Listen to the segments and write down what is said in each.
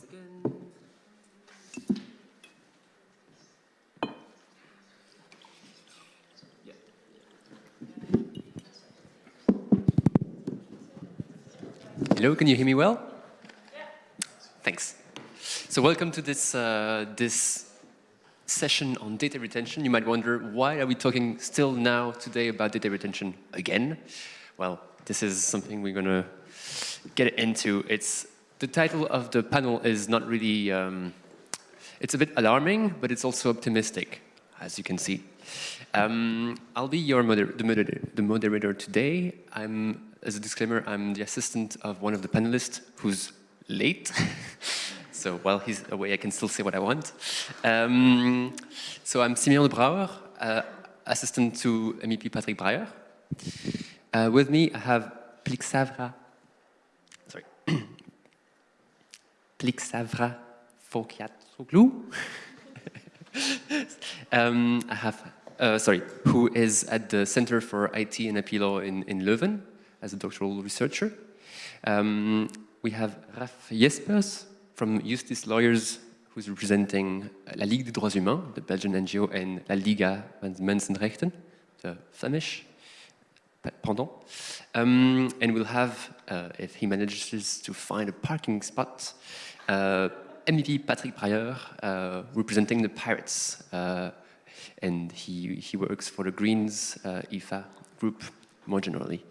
again. Hello, can you hear me well? Yeah. Thanks. So welcome to this, uh, this session on data retention. You might wonder, why are we talking still now today about data retention again? Well, this is something we're going to get into. It's the title of the panel is not really, um, it's a bit alarming, but it's also optimistic, as you can see. Um, I'll be your moder the, moderator, the moderator today. I'm, as a disclaimer, I'm the assistant of one of the panelists who's late. so while he's away, I can still say what I want. Um, so I'm Simeon Brouwer, uh, assistant to MEP Patrick Breyer. Uh, with me, I have Plixavra, sorry, Plixavra Vogiatzoglou. um, I have, uh, sorry, who is at the Center for IT and IP Law in, in Leuven as a doctoral researcher. Um, we have Raf Jespers from Justice Lawyers, who's representing La Ligue des Droits Humains, the Belgian NGO, and La Liga van Mensenrechten, the Flemish pendant. Um, and we'll have, uh, if he manages to find a parking spot, uh, Patrick Breyer, uh, representing the Pirates. Uh, and he, he works for the Greens uh, EFA group more generally.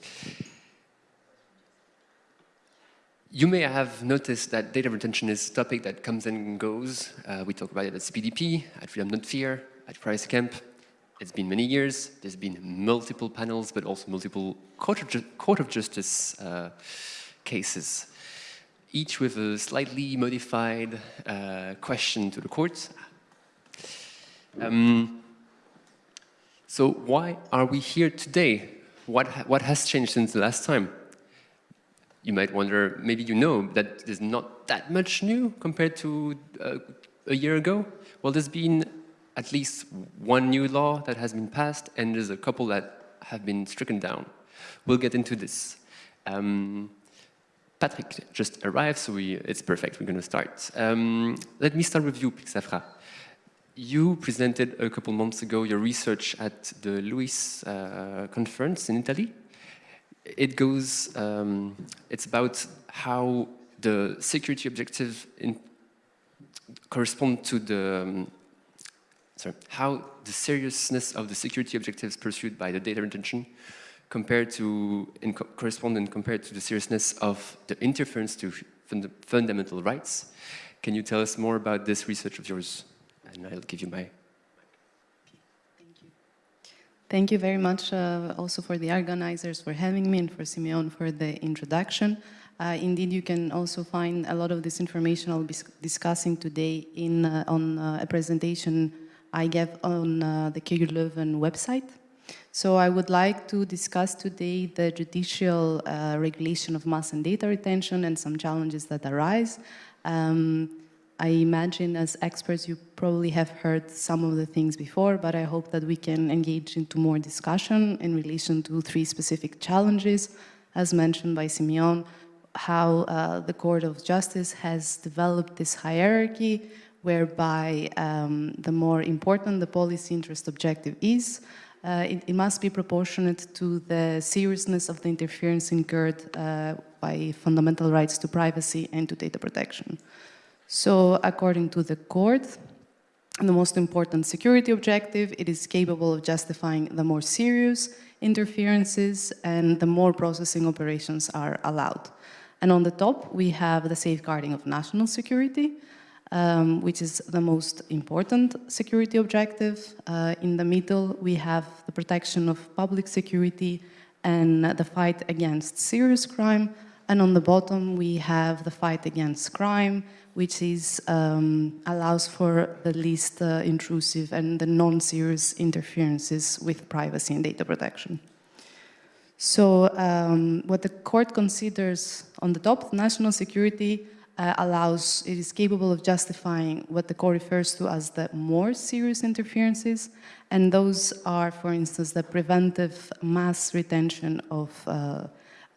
You may have noticed that data retention is a topic that comes and goes. Uh, we talk about it at CPDP, at Freedom Not Fear, at Privacy Camp, it's been many years. There's been multiple panels, but also multiple Court of, court of Justice uh, cases, each with a slightly modified uh, question to the courts. Um, so why are we here today? What, ha what has changed since the last time? You might wonder, maybe you know that there's not that much new compared to uh, a year ago. Well, there's been at least one new law that has been passed, and there's a couple that have been stricken down. We'll get into this. Um, Patrick just arrived, so we, it's perfect. We're going to start. Um, let me start with you, Plixavra. You presented a couple months ago your research at the LUISS uh, conference in Italy. It goes, um, it's about how the security objectives in, correspond to the um, sorry, how the seriousness of the security objectives pursued by the data retention compared to, in co correspond and compared to the seriousness of the interference to fund fundamental rights. Can you tell us more about this research of yours? And I'll give you my Thank you. Thank you very much uh, also for the organizers for having me and for Simeon for the introduction. Uh, indeed, you can also find a lot of this information I'll be discussing today in, uh, on uh, a presentation I gave on uh, the KU Leuven website. So I would like to discuss today the judicial uh, regulation of mass and data retention and some challenges that arise. Um, I imagine as experts you probably have heard some of the things before, but I hope that we can engage into more discussion in relation to three specific challenges, as mentioned by Simeon, how uh, the Court of Justice has developed this hierarchy whereby um, the more important the policy interest objective is, uh, it, it, must be proportionate to the seriousness of the interference incurred uh, by fundamental rights to privacy and to data protection. So according to the court, the most important security objective, it is capable of justifying the more serious interferences and the more processing operations are allowed. And on the top, we have the safeguarding of national security, um, which is the most important security objective. Uh, in the middle, we have the protection of public security and the fight against serious crime. And on the bottom, we have the fight against crime, which is, um, allows for the least uh, intrusive and the non-serious interferences with privacy and data protection. So um, what the court considers on the top, national security, uh, allows, it is capable of justifying what the court refers to as the more serious interferences, and those are, for instance, the preventive mass retention of uh,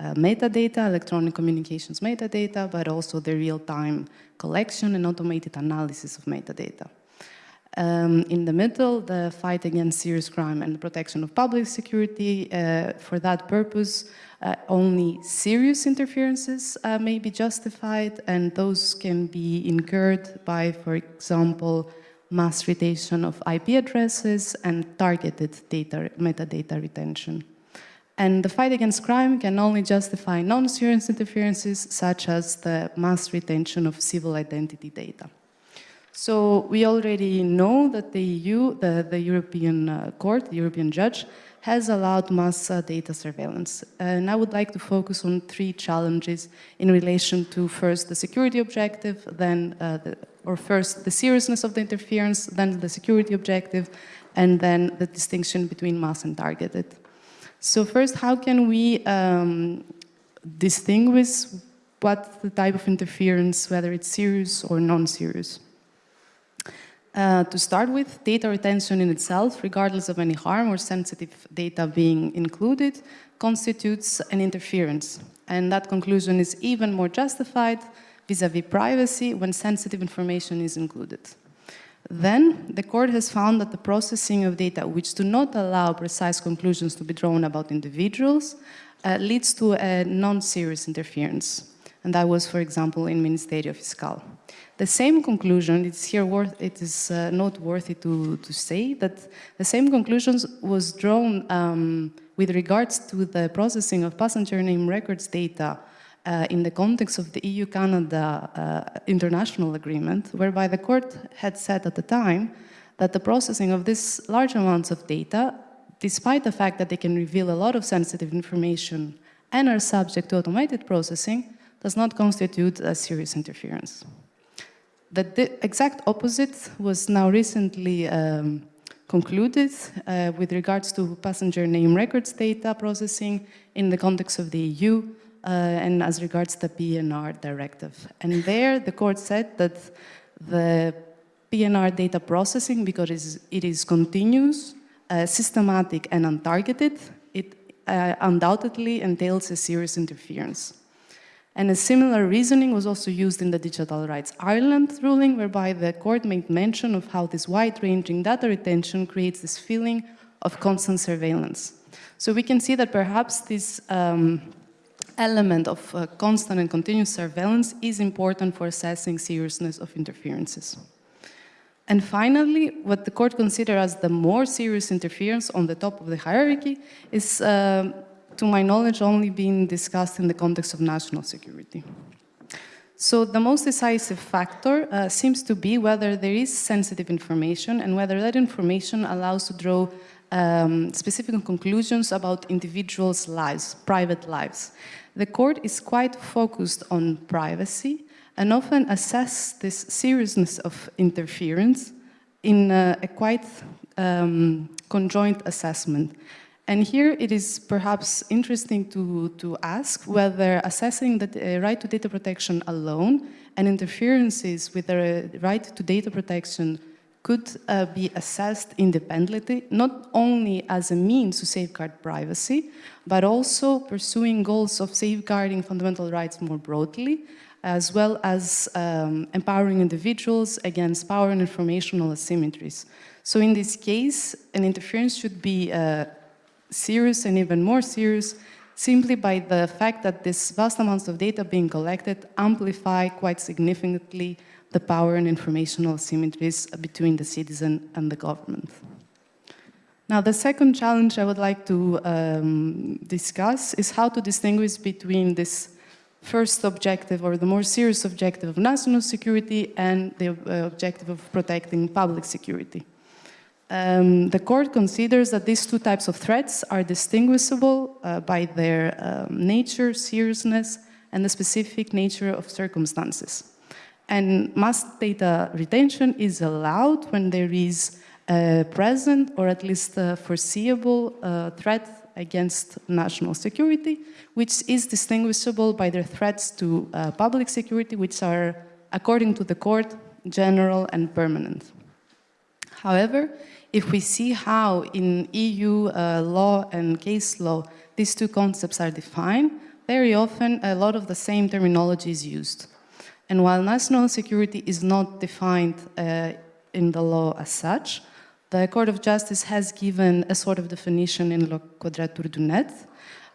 uh, metadata, electronic communications metadata, but also the real-time collection and automated analysis of metadata. Um, in the middle, the fight against serious crime and the protection of public security. Uh, for that purpose, uh, only serious interferences uh, may be justified, and those can be incurred by, for example, mass retention of IP addresses and targeted data, metadata retention. And the fight against crime can only justify non-serious interferences, such as the mass retention of civil identity data. So we already know that the EU, the, the European uh, Court, the European Judge, has allowed mass data surveillance. And I would like to focus on three challenges in relation to first the security objective, then, uh, the, or first the seriousness of the interference, then the security objective, and then the distinction between mass and targeted. So first, how can we um, distinguish what the type of interference, whether it's serious or non-serious? Uh, to start with, data retention in itself, regardless of any harm or sensitive data being included, constitutes an interference. And that conclusion is even more justified vis-à-vis -vis privacy when sensitive information is included. Then, the court has found that the processing of data which do not allow precise conclusions to be drawn about individuals uh, leads to a non-serious interference. And that was, for example, in Ministerio Fiscal. The same conclusion, it's here worth, it is uh, noteworthy to, to say that the same conclusions was drawn um, with regards to the processing of passenger name records data uh, in the context of the EU-Canada uh, international agreement, whereby the court had said at the time that the processing of these large amounts of data, despite the fact that they can reveal a lot of sensitive information and are subject to automated processing, does not constitute a serious interference. The exact opposite was now recently um, concluded uh, with regards to passenger name records data processing in the context of the EU uh, and as regards the PNR directive. And there the court said that the PNR data processing, because it is, it is continuous, uh, systematic and untargeted, it uh, undoubtedly entails a serious interference. And a similar reasoning was also used in the Digital Rights Ireland ruling, whereby the court made mention of how this wide-ranging data retention creates this feeling of constant surveillance. So we can see that perhaps this um, element of uh, constant and continuous surveillance is important for assessing seriousness of interferences. And finally, what the court considers as the more serious interference on the top of the hierarchy is uh, to my knowledge, only been discussed in the context of national security. So the most decisive factor uh, seems to be whether there is sensitive information and whether that information allows to draw um, specific conclusions about individuals' lives, private lives. The court is quite focused on privacy and often assess this seriousness of interference in uh, a quite um, conjoint assessment. And here it is perhaps interesting to, to ask whether assessing the right to data protection alone and interferences with the right to data protection could uh, be assessed independently, not only as a means to safeguard privacy, but also pursuing goals of safeguarding fundamental rights more broadly, as well as um, empowering individuals against power and informational asymmetries. So in this case, an interference should be uh, serious and even more serious simply by the fact that this vast amounts of data being collected amplify quite significantly the power and informational asymmetries between the citizen and the government. Now, the second challenge I would like to um, discuss is how to distinguish between this first objective or the more serious objective of national security and the uh, objective of protecting public security. Um, the court considers that these two types of threats are distinguishable uh, by their um, nature, seriousness, and the specific nature of circumstances. And mass data retention is allowed when there is a present or at least a foreseeable uh, threat against national security, which is distinguishable by their threats to uh, public security, which are, according to the court, general and permanent. However, if we see how in EU uh, law and case law these two concepts are defined, very often a lot of the same terminology is used. And while national security is not defined uh, in the law as such, the Court of Justice has given a sort of definition in La Quadrature du Net.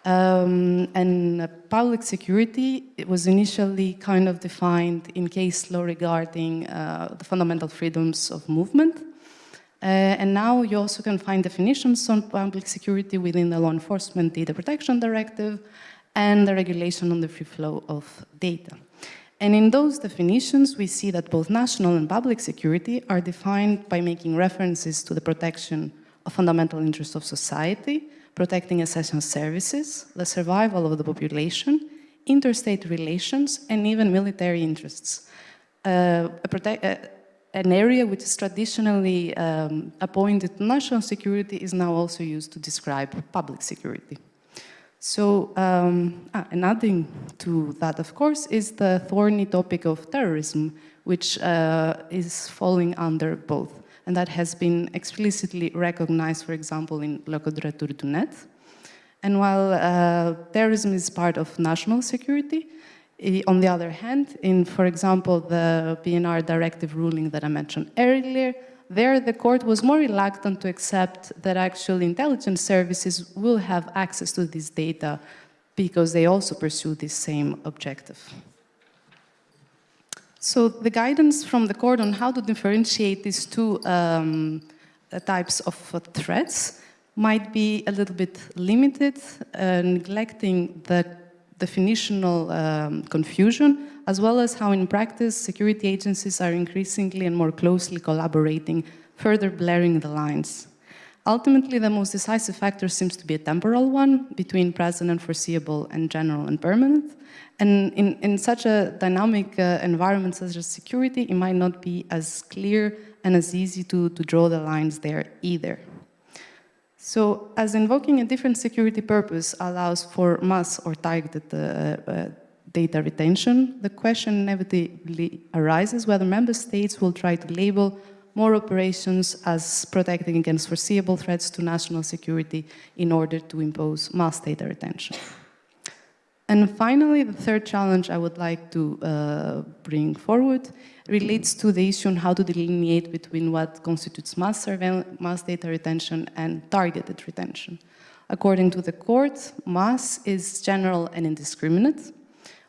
Um, and public security it was initially kind of defined in case law regarding uh, the fundamental freedoms of movement. Uh, and now you also can find definitions on public security within the Law Enforcement Data Protection Directive and the regulation on the free flow of data. And in those definitions, we see that both national and public security are defined by making references to the protection of fundamental interests of society, protecting essential services, the survival of the population, interstate relations, and even military interests. Uh, uh, an area which is traditionally um, appointed national security is now also used to describe public security. So, um, ah, and adding to that, of course, is the thorny topic of terrorism, which uh, is falling under both. And that has been explicitly recognized, for example, in La Quadrature du Net. And while uh, terrorism is part of national security, on the other hand, in, for example, the PNR directive ruling that I mentioned earlier, there, the court was more reluctant to accept that actual intelligence services will have access to this data because they also pursue this same objective. So the guidance from the court on how to differentiate these two um, uh, types of uh, threats might be a little bit limited, uh, neglecting the definitional um, confusion as well as how in practice security agencies are increasingly and more closely collaborating, further blurring the lines. Ultimately, the most decisive factor seems to be a temporal one between present and foreseeable and general and permanent. And in, in such a dynamic uh, environment such as security, it might not be as clear and as easy to, to draw the lines there either. So as invoking a different security purpose allows for mass or targeted uh, uh, data retention, the question inevitably arises whether member states will try to label more operations as protecting against foreseeable threats to national security in order to impose mass data retention. And finally, the third challenge I would like to uh, bring forward relates to the issue on how to delineate between what constitutes mass, mass data retention and targeted retention. According to the court, mass is general and indiscriminate,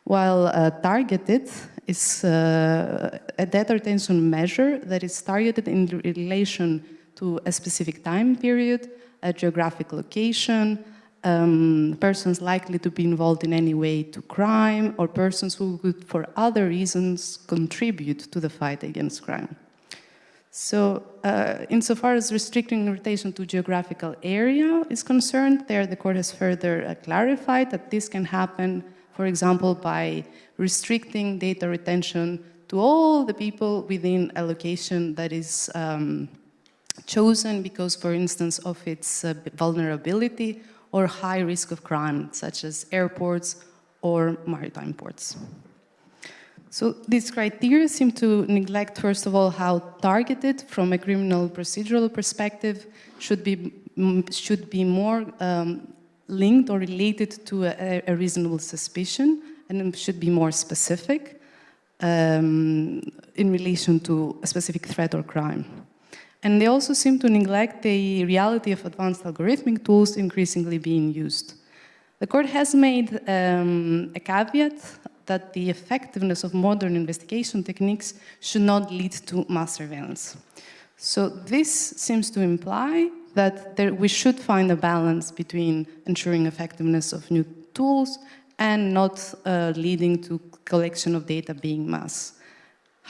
while uh, targeted is uh, a data retention measure that is targeted in relation to a specific time period, a geographic location, um, persons likely to be involved in any way to crime, or persons who could, for other reasons, contribute to the fight against crime. So, uh, insofar as restricting retention to geographical area is concerned, there the court has further uh, clarified that this can happen for example, by restricting data retention to all the people within a location that is um, chosen because, for instance, of its uh, vulnerability or high risk of crime, such as airports or maritime ports. So these criteria seem to neglect, first of all, how targeted from a criminal procedural perspective should be, should be more um, linked or related to a, a reasonable suspicion and should be more specific um, in relation to a specific threat or crime. And they also seem to neglect the reality of advanced algorithmic tools increasingly being used. The court has made um, a caveat that the effectiveness of modern investigation techniques should not lead to mass surveillance. So this seems to imply that there, we should find a balance between ensuring effectiveness of new tools and not uh, leading to collection of data being mass.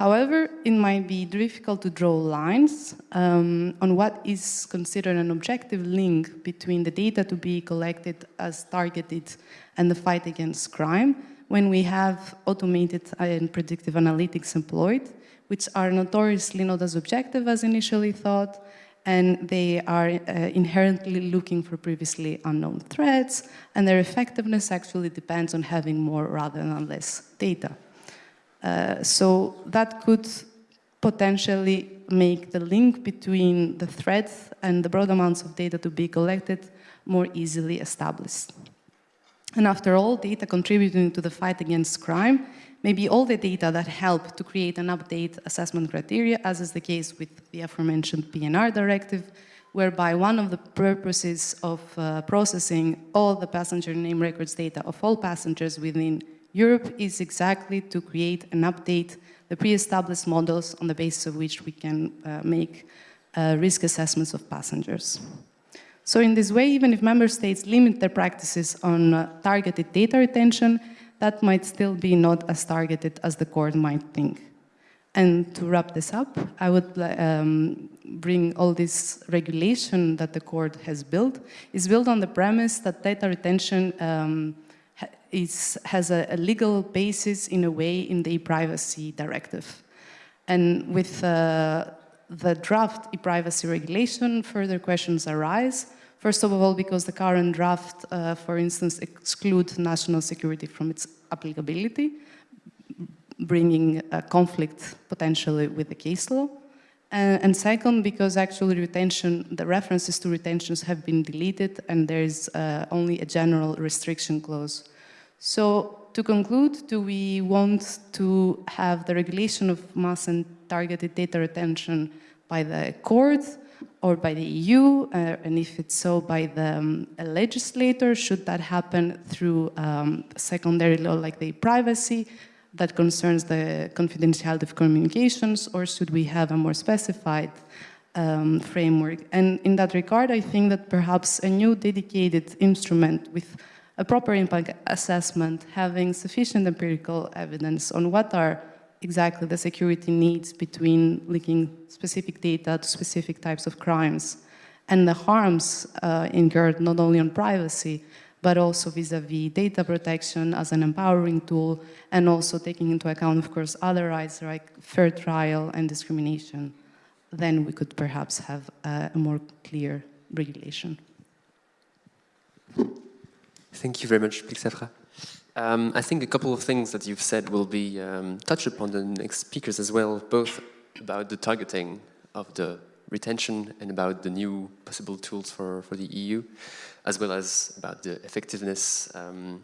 However, it might be difficult to draw lines um, on what is considered an objective link between the data to be collected as targeted and the fight against crime when we have automated and predictive analytics employed, which are notoriously not as objective as initially thought, and they are uh, inherently looking for previously unknown threats, and their effectiveness actually depends on having more rather than less data. Uh, so that could potentially make the link between the threats and the broad amounts of data to be collected more easily established. And after all, data contributing to the fight against crime may be all the data that help to create and update assessment criteria, as is the case with the aforementioned PNR directive, whereby one of the purposes of uh, processing all the passenger name records data of all passengers within Europe is exactly to create and update the pre-established models on the basis of which we can uh, make uh, risk assessments of passengers. So in this way, even if member states limit their practices on uh, targeted data retention, that might still be not as targeted as the court might think. And to wrap this up, I would um, bring all this regulation that the court has built is built on the premise that data retention um, is, has a, a, legal basis in a way in the e-privacy directive. And with uh, the draft e-privacy regulation, further questions arise. First of all, because the current draft, uh, for instance, exclude national security from its applicability, bringing a conflict potentially with the case law. And, and, second, because actually retention, the references to retentions have been deleted and there is uh, only a general restriction clause. So to conclude, do we want to have the regulation of mass and targeted data retention by the court or by the EU, uh, and if it's so, by the um, legislator? Should that happen through um, secondary law like the privacy that concerns the confidentiality of communications, or should we have a more specified um, framework? And in that regard, I think that perhaps a new dedicated instrument with a proper impact assessment, having sufficient empirical evidence on what are exactly the security needs between linking specific data to specific types of crimes and the harms uh, incurred not only on privacy, but also vis-a-vis -vis data protection as an empowering tool and also taking into account, of course, other rights like fair trial and discrimination, then we could perhaps have a more clear regulation. Thank you very much, Plixavra. Um, I think a couple of things that you've said will be um, touched upon the next speakers as well, both about the targeting of the retention and about the new possible tools for, for the EU, as well as about the effectiveness, um,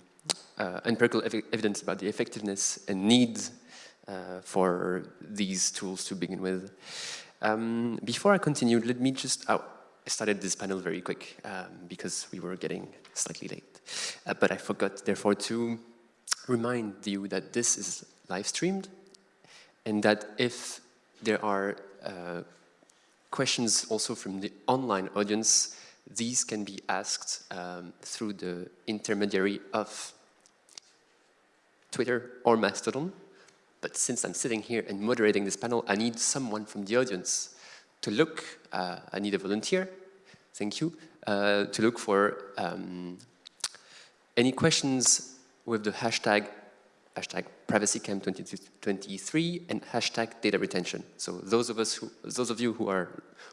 uh, empirical ev evidence about the effectiveness and need uh, for these tools to begin with. Um, before I continue, let me just, oh, I started this panel very quick um, because we were getting slightly late. Uh, but I forgot, therefore, to remind you that this is live streamed and that if there are uh, questions also from the online audience, these can be asked um, through the intermediary of Twitter or Mastodon. But since I'm sitting here and moderating this panel, I need someone from the audience to look, uh, I need a volunteer, thank you, uh, to look for um, any questions with the hashtag hashtag privacycamp2023 and hashtag data retention. So those of us who, those of you who are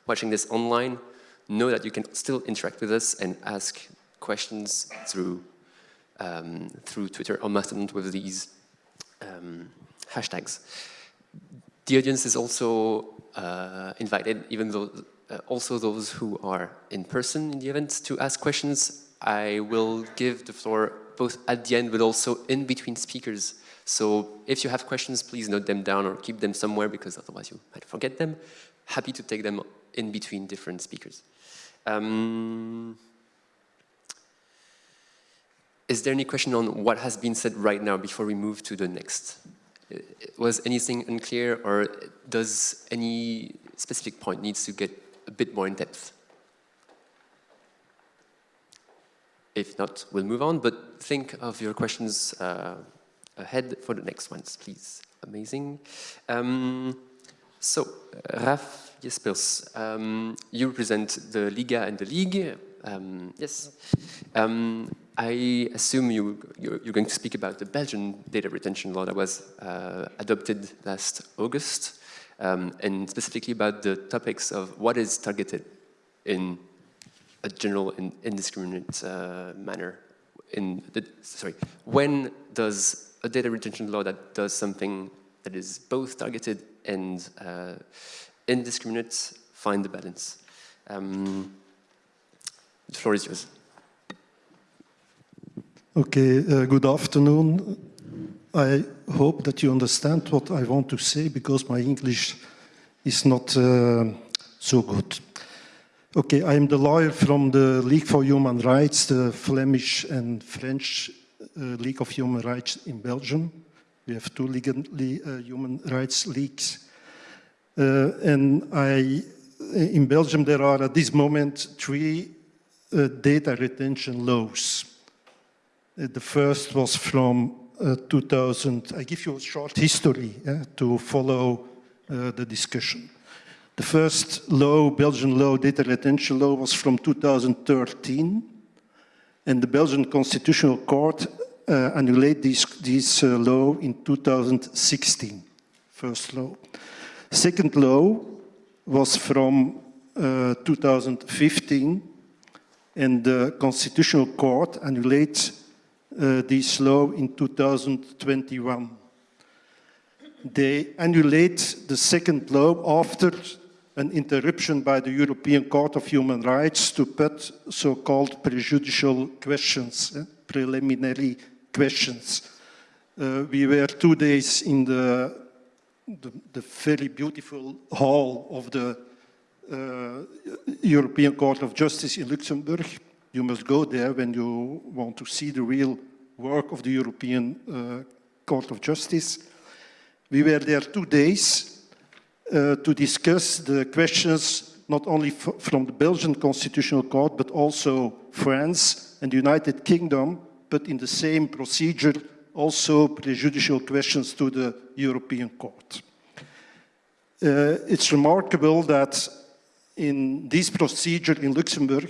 watching this online know that you can still interact with us and ask questions through um, through Twitter or Mastodon with these um, hashtags. The audience is also uh, invited, even though uh, also those who are in person in the event, to ask questions I will give the floor both at the end but also in between speakers. So if you have questions, please note them down or keep them somewhere because otherwise you might forget them. Happy to take them in between different speakers. Um, is there any question on what has been said right now before we move to the next? Was anything unclear or does any specific point needs to get a bit more in depth? If not, we'll move on, but think of your questions uh, ahead for the next ones, please. Amazing. Um, so, Raf Jespers, um, you represent the Liga and the League. Um, yes. Um, I assume you, you're, you're, going to speak about the Belgian data retention law that was uh, adopted last August, um, and specifically about the topics of what is targeted in a general and indiscriminate uh, manner. In the, sorry, when does a data retention law that does something that is both targeted and uh, indiscriminate find the balance? Um, the floor is yours. Okay, uh, good afternoon. I hope that you understand what I want to say because my English is not uh, so good. Okay, I'm the lawyer from the League for Human Rights, the Flemish and French uh, League of Human Rights in Belgium. We have two uh, human rights leagues. Uh, and I, in Belgium, there are at this moment three uh, data retention laws. Uh, the first was from uh, 2000. I give you a short history to follow the discussion. The first law, Belgian law, data retention law, was from 2013. And the Belgian Constitutional Court uh, annulled this, this uh, law in 2016, first law. Second law was from uh, 2015, and the Constitutional Court annulled uh, this law in 2021. They annulate the second law after an interruption by the European Court of Human Rights to put so-called prejudicial questions, eh, preliminary questions. Uh, we were two days in the, the, the very beautiful hall of the uh, European Court of Justice in Luxembourg. You must go there when you want to see the real work of the European uh, Court of Justice. We were there two days uh, to discuss the questions not only from the Belgian Constitutional Court, but also France and the United Kingdom, but in the same procedure, also prejudicial questions to the European Court. Uh, it's remarkable that in this procedure in Luxembourg,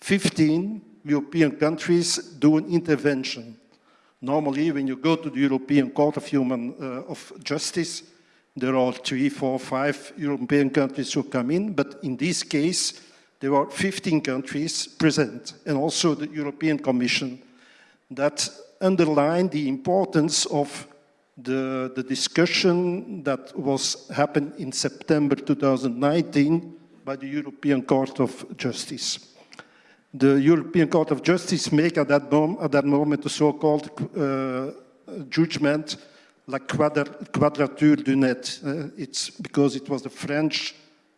15 European countries do an intervention. Normally, when you go to the European Court of Human uh, of Justice, there are three, four, five European countries who come in, but in this case, there are 15 countries present, and also the European Commission that underline the importance of the, the discussion that was happened in September 2019 by the European Court of Justice. The European Court of Justice make at that, mom at that moment a so-called uh, judgment La Quadrature du Net. Uh, it's because it was the French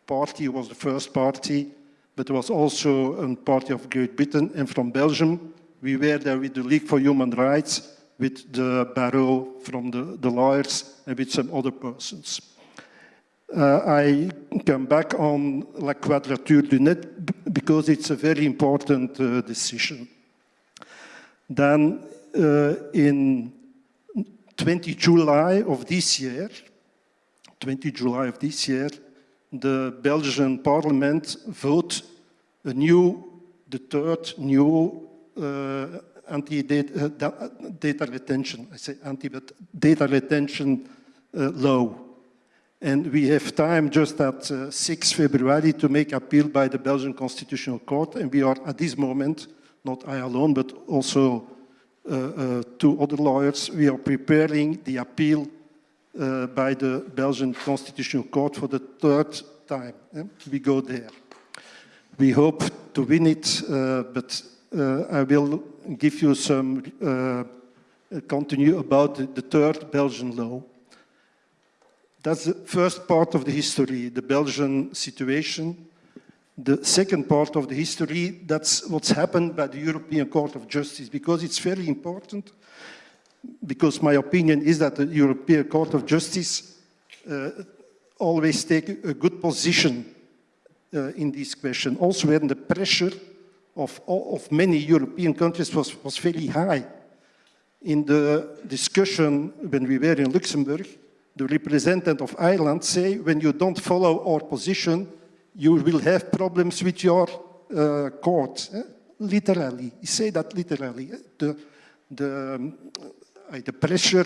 party was the first party, but it was also a party of Great Britain and from Belgium. We were there with the League for Human Rights, with the barreau from the, the lawyers and with some other persons. Uh, I come back on La Quadrature du Net because it's a very important uh, decision. Then uh, in 20 July of this year, 20 July of this year, the Belgian parliament vote a new, the third new uh, anti-data uh, data retention, I say anti, but data retention uh, law. And we have time just at uh, 6 February to make appeal by the Belgian Constitutional Court. And we are at this moment, not I alone, but also uh, uh, other lawyers, we are preparing the appeal uh, by the Belgian Constitutional Court for the third time. We go there. We hope to win it, but I will give you some continue about the third Belgian law. That's the first part of the history, the Belgian situation the second part of the history, that's what's happened by the European Court of Justice, because it's very important, because my opinion is that the European Court of Justice uh, always take a good position uh, in this question. Also when the pressure of, of many European countries was, was very high. In the discussion when we were in Luxembourg, the representative of Ireland say, when you don't follow our position, you will have problems with your uh, court. Eh? Literally, say that literally. Eh? The, the, uh, the pressure,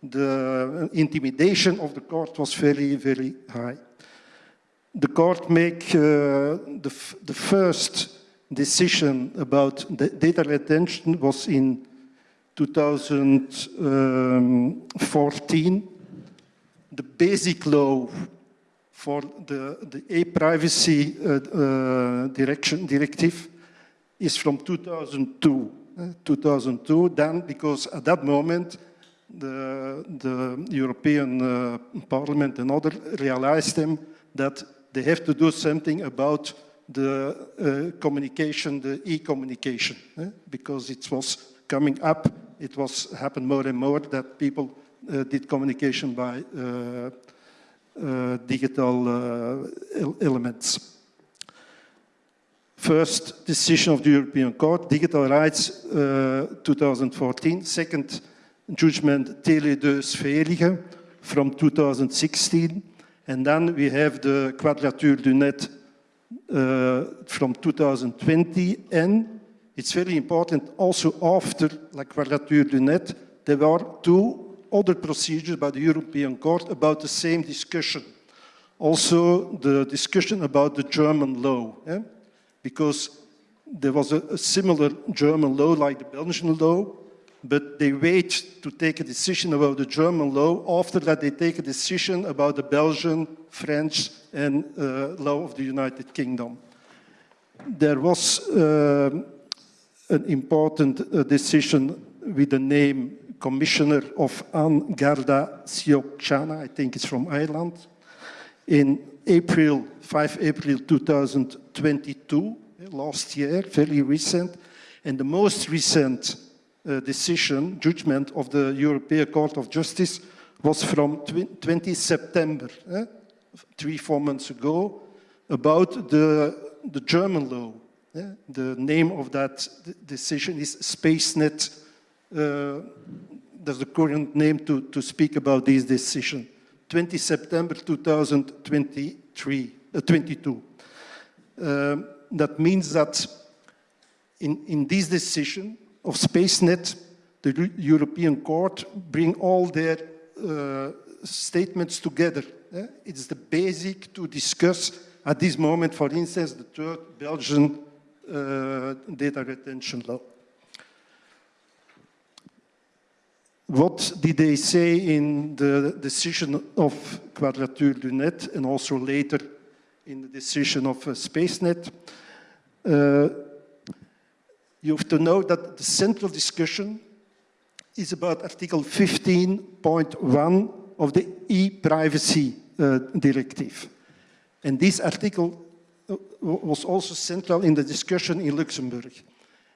the intimidation of the court was very, very high. The court make uh, the, the first decision about the data retention was in 2014. Um, the basic law for the, the e-privacy uh, uh, direction directive is from 2002. uh, 2002, then because at that moment the, the European Parliament and others realized them that they have to do something about the uh, communication, the e-communication, eh? because it was coming up, it was happened more and more that people uh, did communication by uh, digital uh, elements. First decision of the European Court, digital rights uh, 2014. Second judgment, Tele 2 Sverige from 2016. And then we have the Quadrature du Net uh, from 2020. And it's very important also after La Quadrature du Net, there were two other procedures by the European Court about the same discussion. Also the discussion about the German law. Eh? Because there was a, a similar German law like the Belgian law, but they wait to take a decision about the German law. After that, they take a decision about the Belgian, French, and uh, law of the United Kingdom. There was uh, an important uh, decision with the name Commissioner of An Garda Síochána, I think it's from Ireland, in April, 5 April 2022, last year, very recent, and the most recent uh, decision, judgment of the European Court of Justice was from 20 September, eh? three, four months ago, about the, the German law. Eh? The name of that decision is SpaceNet. Uh, that's the current name to, to speak about this decision. 20 September 2023, uh, 22. Um, that means that in, in this decision, of SpaceNet, the European Court bring all their uh, statements together. Eh? It's the basic to discuss at this moment, for instance, the third Belgian uh, data retention law. What did they say in the decision of Quadrature du Net and also later in the decision of uh, SpaceNet? Uh, you have to know that the central discussion is about Article 15.1 of the e-privacy uh, directive. And this article uh, was also central in the discussion in Luxembourg.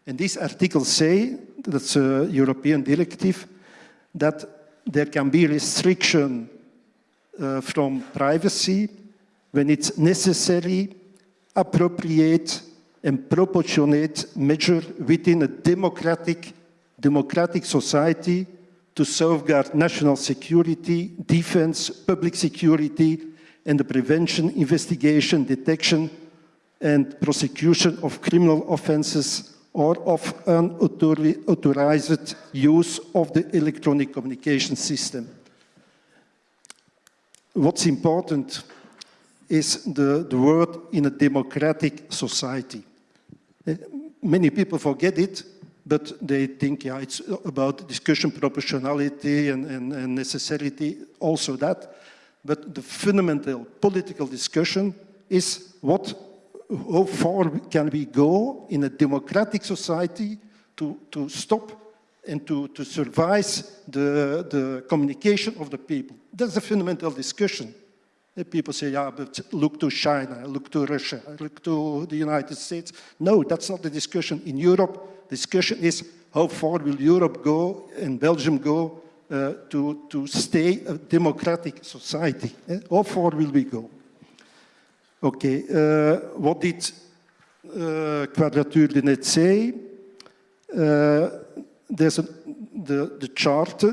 And this article say, that's a European directive, that there can be restriction uh, from privacy when it's necessary, appropriate, and proportionate measure within a democratic, democratic society to safeguard national security, defense, public security, and the prevention, investigation, detection, and prosecution of criminal offenses or of unauthorized use of the electronic communication system. What's important is the, the word in a democratic society. Eh, many people forget it, but they think, yeah, it's about discussion proportionality and, and, and necessity, also that. But the fundamental political discussion is what, how far can we go in a democratic society to, to stop and to, to survive the, the communication of the people. That's a fundamental discussion. People say, yeah, but look to China, look to Russia, look to the United States. No, that's not the discussion. In Europe, the discussion is how far will Europe go and Belgium go uh, to, to stay a democratic society? Eh? How far will we go? Okay, uh, what did uh, Quadrature du Net say? Uh, there's a, the, the chart, the,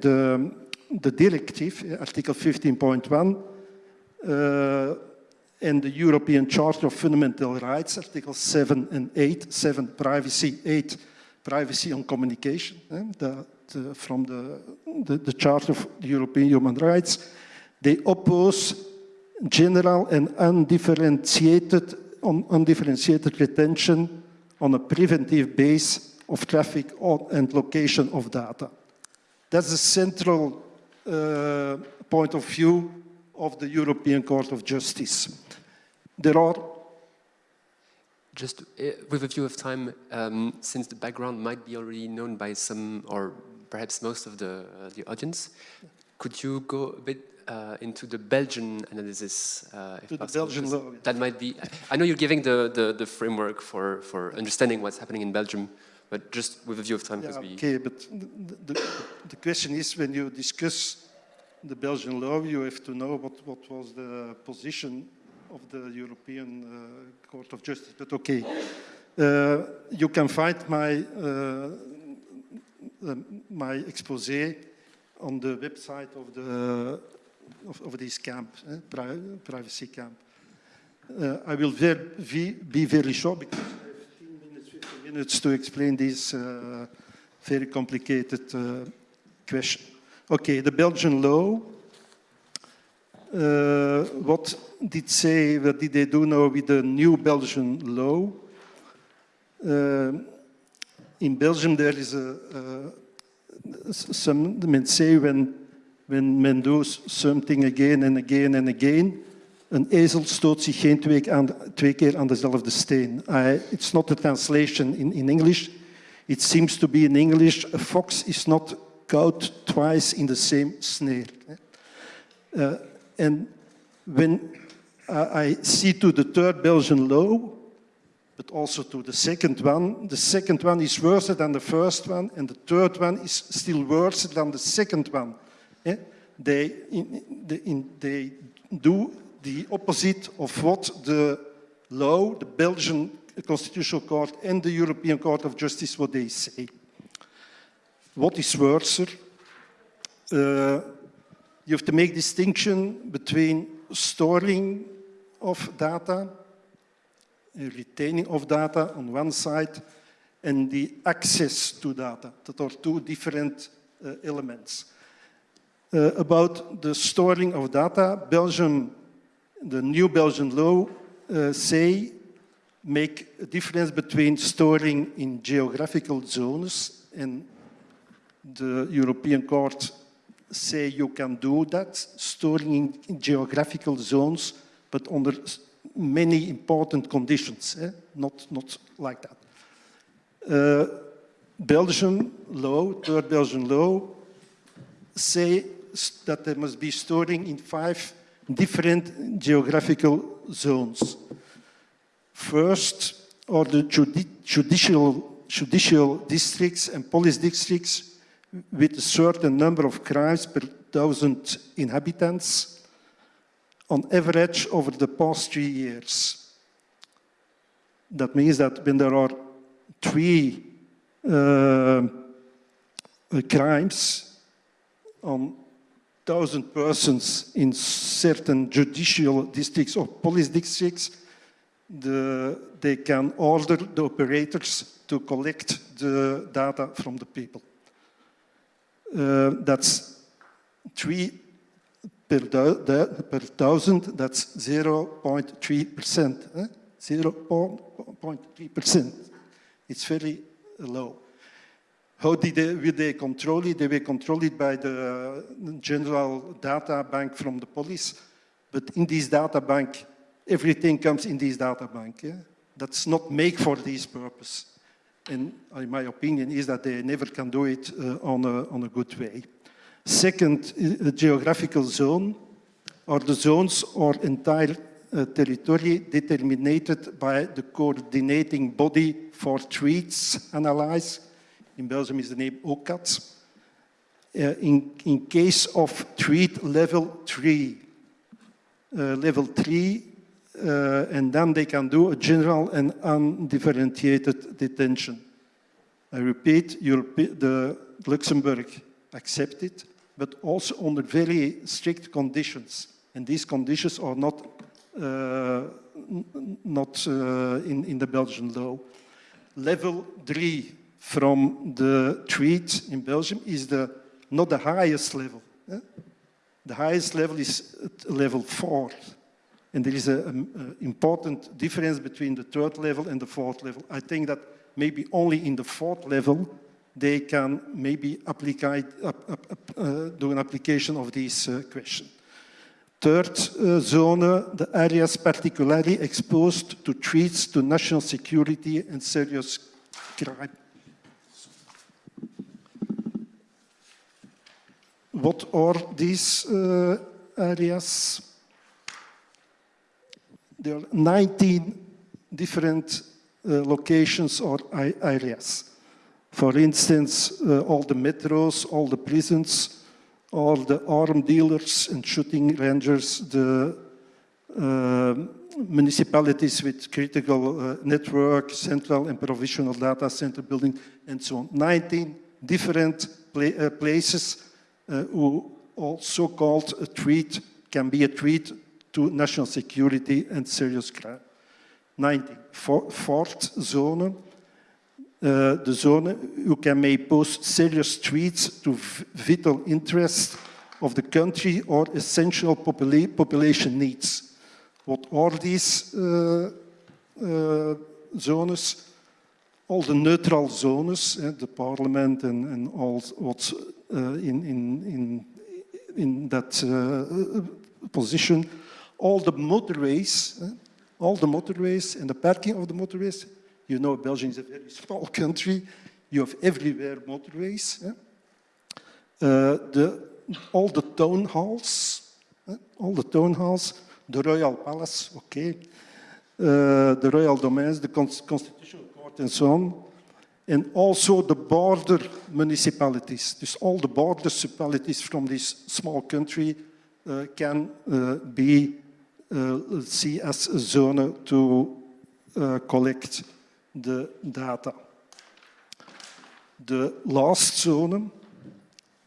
the, the directive, Article 15.1, uh, and the European Charter of Fundamental Rights, Article 7 and 8, 7 privacy, 8 privacy on communication, eh, the, the, from the, the, the Charter of the European Human Rights, they oppose general and undifferentiated, undifferentiated retention on a preventive base of traffic and location of data. That's the central uh, point of view of the European Court of Justice. There are Just uh, with a view of time, um, since the background might be already known by some or perhaps most of the, uh, the audience, could you go a bit uh, into the Belgian analysis, uh, if possible? Belgian law, yeah. That might be, I know you're giving the, the, the framework for, for understanding what's happening in Belgium, but just with a view of time, because Yeah, we... okay, but the, the, the question is when you discuss the Belgian law, you have to know what, what was the position of the European uh, Court of Justice. But okay, uh, you can find my, uh, um, my expose on the website of, the, of, of this camp, eh, pri privacy camp. Uh, I will ver be, very short because I have 15 minutes, 15 minutes to explain this uh, very complicated uh, question. Okay, the Belgian law. Uh, what did say? What did they do now with the new Belgian law? Uh, in Belgium, there is a, some men say when when men does something again and again and again, een ezel stoot zich geen twee, aan, twee keer aan dezelfde steen. It's not a translation in, in English. It seems to be in English, a fox is not caught twice in the same snare. Uh, and when I I see to the third Belgian law, but also to the second one. The second one is worse than the first one, and the third one is still worse than the second one. Eh? They, in, in, they do the opposite of what the law, the Belgian Constitutional Court and the European Court of Justice, what they say. What is worse? Uh, you have to make distinction between storing of data a retaining of data on one side and the access to data. That are two different uh, elements. Uh, about the storing of data, Belgium, the new Belgian law uh, say make a difference between storing in geographical zones and the European Court say you can do that, storing in, geographical zones, but under many important conditions, eh? not, not like that. Uh, Belgian law, third Belgian law, say that there must be storing in five different geographical zones. First are the judi- judicial, judicial districts and police districts with a certain number of crimes per thousand inhabitants on average over the past three years. That means that when there are three uh, crimes on thousand persons in certain judicial districts or police districts, the, they can order the operators to collect the data from the people. Uh, that's three per, per thousand, that's 0.3%. Eh? 0.3%. It's very low. How did they, they control it? They were controlled by the general data bank from the police. But in this data bank, everything comes in this data bank. Yeah? That's not made for this purpose. And in my opinion is that they never can do it uh, on, a, on a good way. Second, uh, geographical zone are the zones or entire uh, territory determined by the coordinating body for treats analyze. In Belgium is the name OCAT. Uh, in, in case of treat level three, uh, level three, uh, and then they can do a general and undifferentiated detention. I repeat, the Luxembourg accepted, but also under very strict conditions. And these conditions are not, uh, not uh, in, in the Belgian law. Level three from the treat in Belgium is the, not the highest level. eh? The highest level is level four. And there is an important difference between the third level and the fourth level. I think that maybe only in the fourth level they can maybe apply, uh, do an application of this uh, question. Third uh, zone, the areas particularly exposed to threats to national security and serious crime. What are these uh, areas? There are 19 different uh, locations or areas. For instance, uh, all the metros, all the prisons, all the armed dealers and shooting rangers, the uh, municipalities with critical uh, network, central and provisional data center building, and so on. 19 different pla uh, places who also called a threat, can be a threat to national security and serious crime. 19. For, fourth zone, uh, the zone who can may pose serious threats to vital interests of the country or essential popula- population needs. What are these uh, uh, zones? All the neutral zones, eh, the parliament and, and all what's uh, in, in, in, in that uh, position, all the motorways, eh, all the motorways and the parking of the motorways. You know, Belgium is a very small country. You have everywhere motorways. Uh, the, all the town halls, all the town halls, the royal palace, okay, uh, the royal domains, the cons- constitutional court and so on, and also the border municipalities. Dus all the border municipalities from this small country uh, can uh, be uh, see as a zone to uh, collect the data. The last zone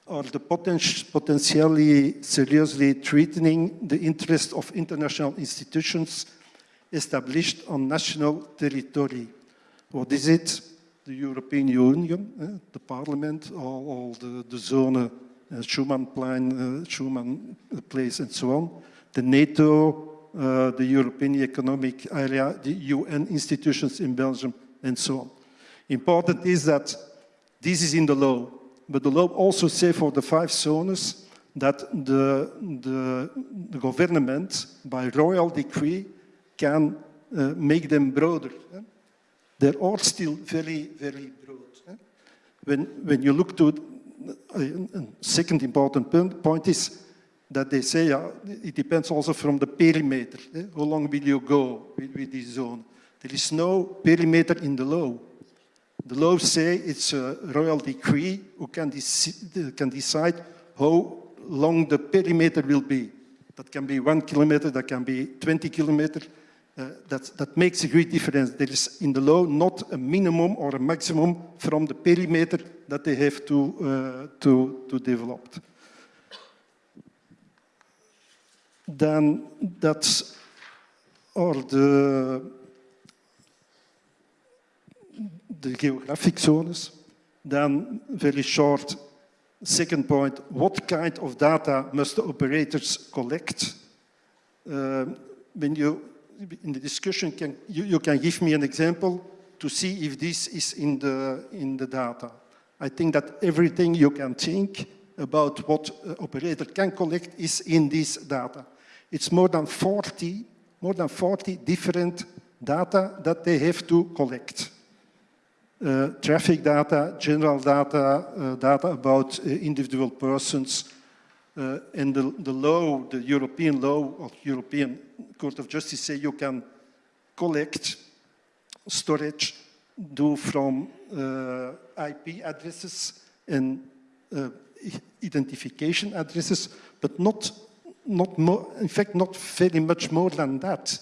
are the poten- potentially seriously threatening the interest of international institutions established on national territory. What is it? The European Union, eh, the Parliament, all, all the, the zone, Schuman Plan, Schuman Place, and so on. The NATO, uh, the European Economic Area, the UN institutions in Belgium, and so on. Important is that this is in the law, but the law also says for the five zones that the, the, the government, by royal decree, can uh, make them broader. eh. They are all still very, very broad. eh. When, when you look to a second important point, is that they say uh, it depends also from the perimeter. eh. How long will you go with, with this zone? There is no perimeter in the law. The law say it's a royal decree who can, deci- can decide how long the perimeter will be. That can be one kilometer, that can be 20 kilometers. Uh, that, that makes a great difference. There is in the law not a minimum or a maximum from the perimeter that they have to, uh, to, to develop. Then that's are the the geographic zones. Then, very short, second point, what kind of data must the operators collect? Uh, when you, in the discussion, can, you, you can give me an example to see if this is in the, in the data. I think that everything you can think about what operator can collect is in this data. It's more than 40, more than 40 different data that they have to collect uh, traffic data, general data, uh, data about uh, individual persons, uh, and the, the law, the European law or European Court of Justice say you can collect storage, do from uh, IP addresses and uh, identification addresses, but not, not more, in fact, not very much more than that.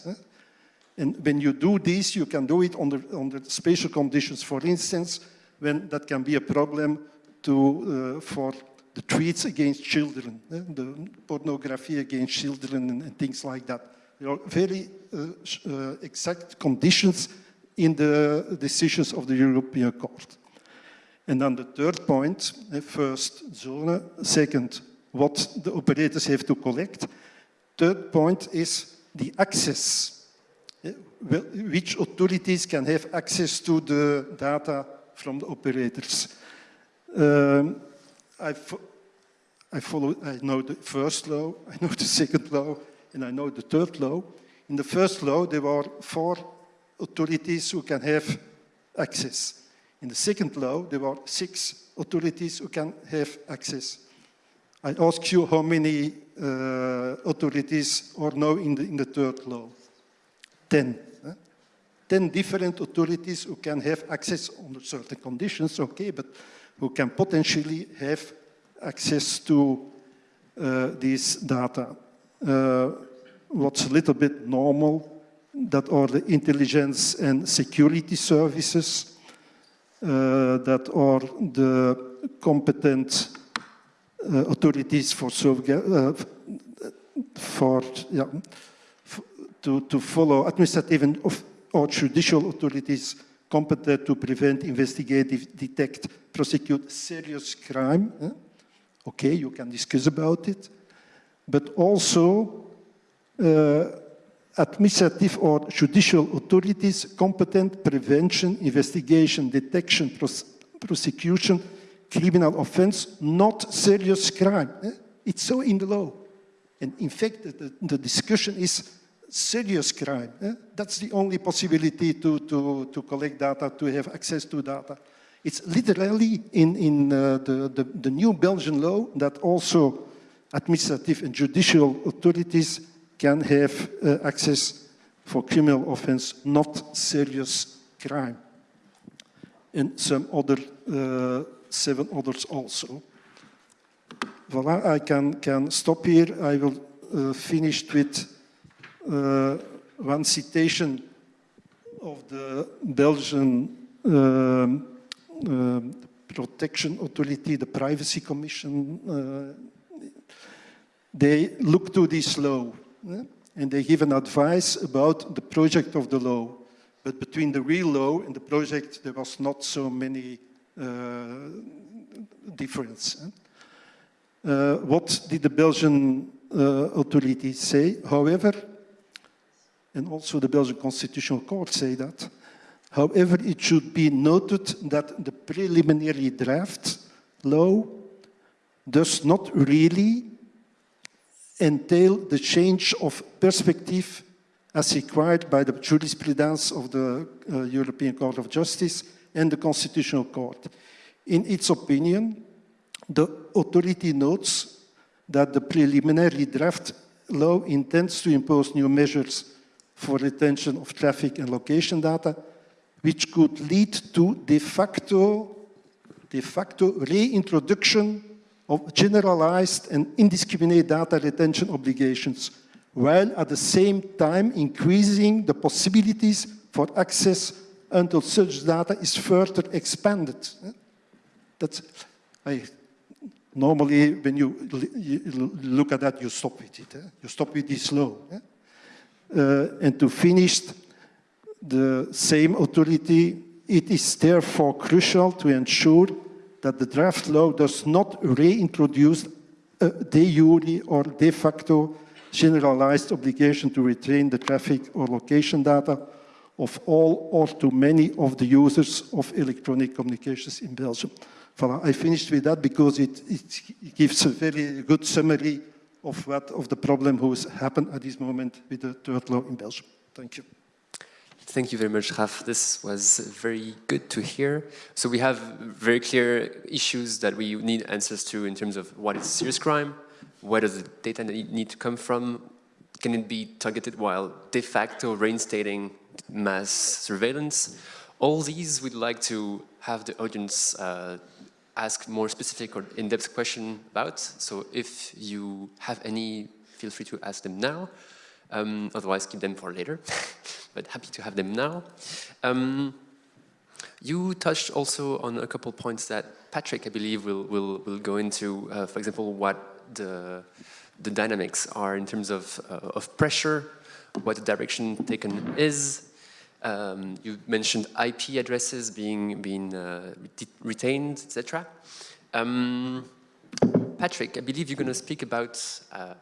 And when you do this, you can do it under, under spatial conditions. For instance, when that can be a problem to, uh, for the treats against children, eh, the pornography against children and, and things like that. There are very uh, uh, exact conditions in the decisions of the European Court. And then the third point, eh, first zone, second, what the operators have to collect. Third point is the access well, which authorities can have access to the data from the operators. Um, I, fo- I follow, I know the first law, I know the second law, and I know the third law. In the first law, there were four authorities who can have access. In the second law, there were six authorities who can have access. I ask you how many uh, authorities are now in the, in the third law? Ten. Ten different authorities who can have access under certain conditions, okay, but who can potentially have access to uh, these data. Uh, what's a little bit normal, that are the intelligence and security services, uh, that are the competent uh, authorities for, uh, for yeah, to, to follow administrative and or judicial authorities competent to prevent, investigate, detect, prosecute serious crime. eh? Okay, you can discuss about it, but also uh, administrative or judicial authorities competent prevention, investigation, detection, pros- prosecution, criminal offense, not serious crime. eh? It's so in the law. And in fact, the, the discussion is serious crime. eh? That's the only possibility to, to, to collect data, to have access to data. It's literally in, in uh, the, the, the new Belgian law that also administrative and judicial authorities can have uh, access for criminal offense, not serious crime. And some other, uh, seven others also. Voilà, I can, can stop here. I will uh, finish with one citation of the Belgian um, um, Protection Authority, the Privacy Commission. Uh, they look to this law and they give an advice about the project of the law. But between the real law and the project, there was not so many uh, difference. Uh, what did the Belgian uh, authorities say? However, and also the Belgian Constitutional Court say that, however, it should be noted that the preliminary draft law does not really entail the change of perspective as required by the jurisprudence of the uh, European Court of Justice and the Constitutional Court. In its opinion, the authority notes that the preliminary draft law intends to impose new measures for retention of traffic and location data, which could lead to de facto, de facto reintroduction of generalized and indiscriminate data retention obligations, while at the same time increasing the possibilities for access until such data is further expanded. That's, I, normally when you, you look at that, you stop with it. eh? You stop with this law. eh? Uh, and to finish, the same authority, it is therefore crucial to ensure that the draft law does not reintroduce a de jure or de facto generalized obligation to retain the traffic or location data of all or too many of the users of electronic communications in Belgium. Voilà, I finished with that because it, it gives a very good summary of what of the problem who has happened at this moment with the third law in Belgium. Thank you. Thank you very much, Raf. This was very good to hear. So we have very clear issues that we need answers to in terms of what is serious crime, where does the data need to come from, can it be targeted while de facto reinstating mass surveillance. All these we'd like to have the audience uh, ask more specific or in-depth question about. So if you have any, feel free to ask them now. Um, otherwise, keep them for later. but happy to have them now. Um, you touched also on a couple points that Patrick, I believe, will will will go into. Uh, for example, what the the dynamics are in terms of uh, of pressure, what the direction taken is. Um, you mentioned IP addresses being being uh, retained, etc. Um, Patrick, I believe you're going to speak about uh,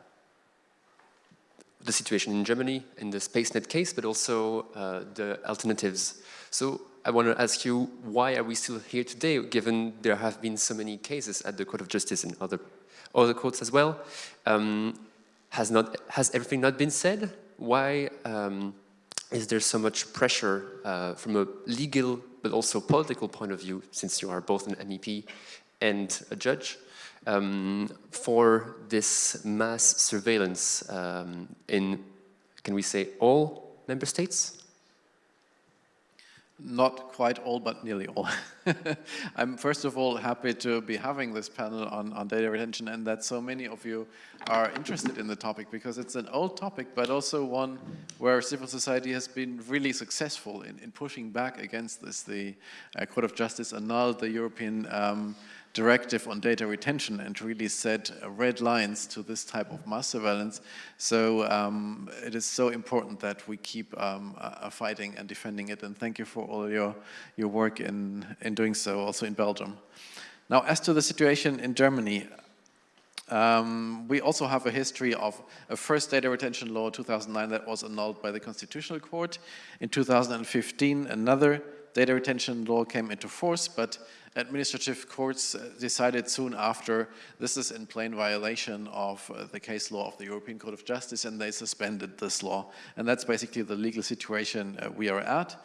the situation in Germany in the SpaceNet case, but also uh, the alternatives. So I want to ask you, why are we still here today, given there have been so many cases at the Court of Justice and other other quotes as well. Um, has, not, has everything not been said? Why um, is there so much pressure uh, from a legal but also political point of view, since you are both an MEP and a judge, um, for this mass surveillance um, in, can we say, all member states? Not quite all, but nearly all. I'm first of all happy to be having this panel on, on data retention and that so many of you are interested in the topic because it's an old topic, but also one where civil society has been really successful in, in pushing back against this. The uh, Court of Justice annulled the European um, directive on data retention and really set red lines to this type of mass surveillance. So um, it is so important that we keep um, uh, fighting and defending it. And thank you for all your, your work in, in doing so, also in Belgium. Now, as to the situation in Germany, um, we also have a history of a first data retention law 2009 that was annulled by the Constitutional Court. In 2015, another data retention law came into force, but administrative courts uh, decided soon after this is in plain violation of uh, the case law of the European Court of Justice and they suspended this law. And that's basically the legal situation uh, we are at.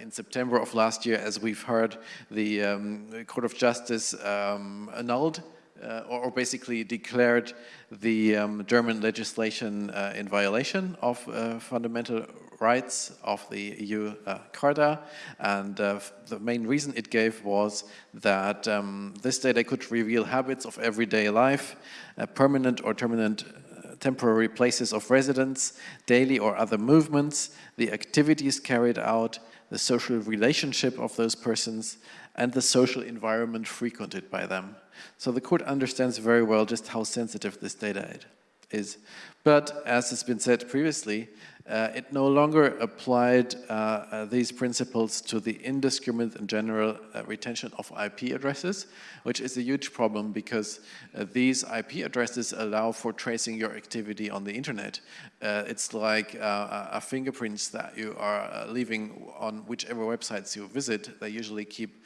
In September of last year, as we've heard, the um, Court of Justice um, annulled uh, or, basically declared the um, German legislation uh, in violation of uh, fundamental rights of the EU uh, Charta. And uh, the main reason it gave was that um, this data could reveal habits of everyday life, uh, permanent or permanent temporary places of residence, daily or other movements, the activities carried out, the social relationship of those persons, and the social environment frequented by them. So the court understands very well just how sensitive this data is. But as has been said previously, uh, it no longer applied uh, uh, these principles to the indiscriminate and general uh, retention of IP addresses, which is a huge problem because uh, these IP addresses allow for tracing your activity on the internet. It's like a fingerprints that you are leaving on whichever websites you visit. They usually keep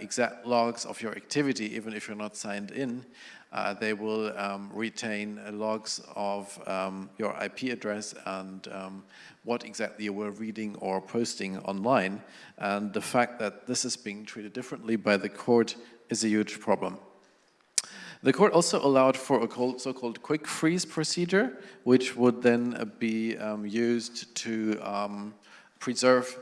exact logs of your activity, even if you're not signed in uh, they will um, retain logs of um, your IP address and um, what exactly you were reading or posting online. And the fact that this is being treated differently by the court is a huge problem. The court also allowed for a so-called quick freeze procedure, which would then uh, be um, used to um, preserve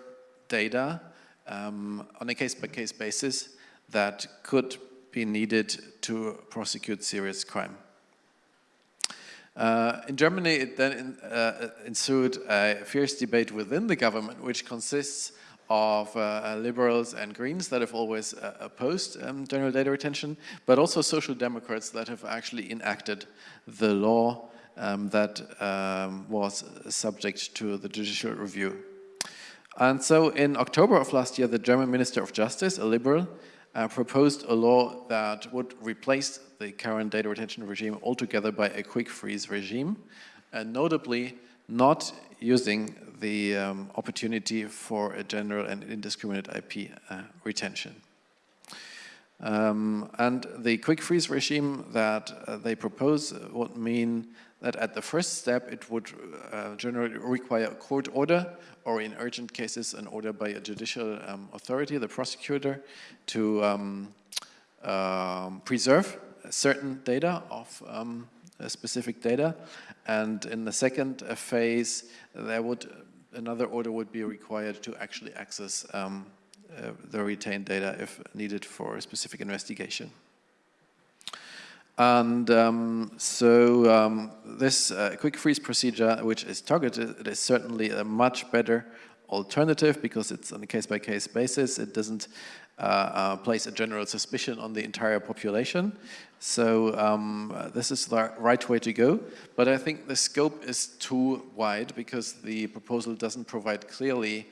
data um, on a case-by-case -case basis that could be needed to prosecute serious crime. Uh, in Germany, it then in, uh, ensued a fierce debate within the government, which consists of uh, liberals and greens that have always uh, opposed um, general data retention, but also social democrats that have actually enacted the law um, that um, was subject to the judicial review. And so in October of last year, the German Minister of Justice, a liberal, uh, proposed a law that would replace the current data retention regime altogether by a quick freeze regime, and notably not using the um, opportunity for a general and indiscriminate IP uh, retention. Um, and the quick freeze regime that uh, they propose would mean that at the first step it would uh, generally require a court order or in urgent cases an order by a judicial um, authority, the prosecutor, to um, um, preserve certain data of um, specific data. And in the second phase, there would another order would be required to actually access um, uh, the retained data if needed for a specific investigation. And um, so um, this uh, quick freeze procedure, which is targeted, is certainly a much better alternative because it's on a case-by-case -case basis. It doesn't uh, uh, place a general suspicion on the entire population. So um, this is the right way to go. But I think the scope is too wide because the proposal doesn't provide clearly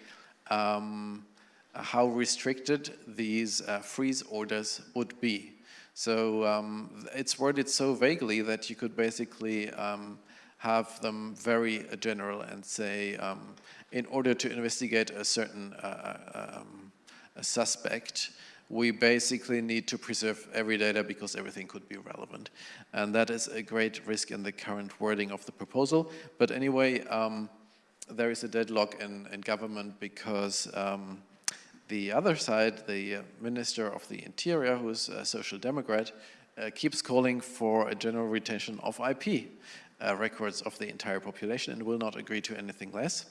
um, how restricted these uh, freeze orders would be. So um, it's worded so vaguely that you could basically um, have them very general and say, um, in order to investigate a certain uh, uh um, a suspect, we basically need to preserve every data because everything could be relevant. And that is a great risk in the current wording of the proposal. But anyway, um, there is a deadlock in, in government because um, the other side, the uh, Minister of the Interior, who's a social democrat, uh, keeps calling for a general retention of IP uh, records of the entire population and will not agree to anything less.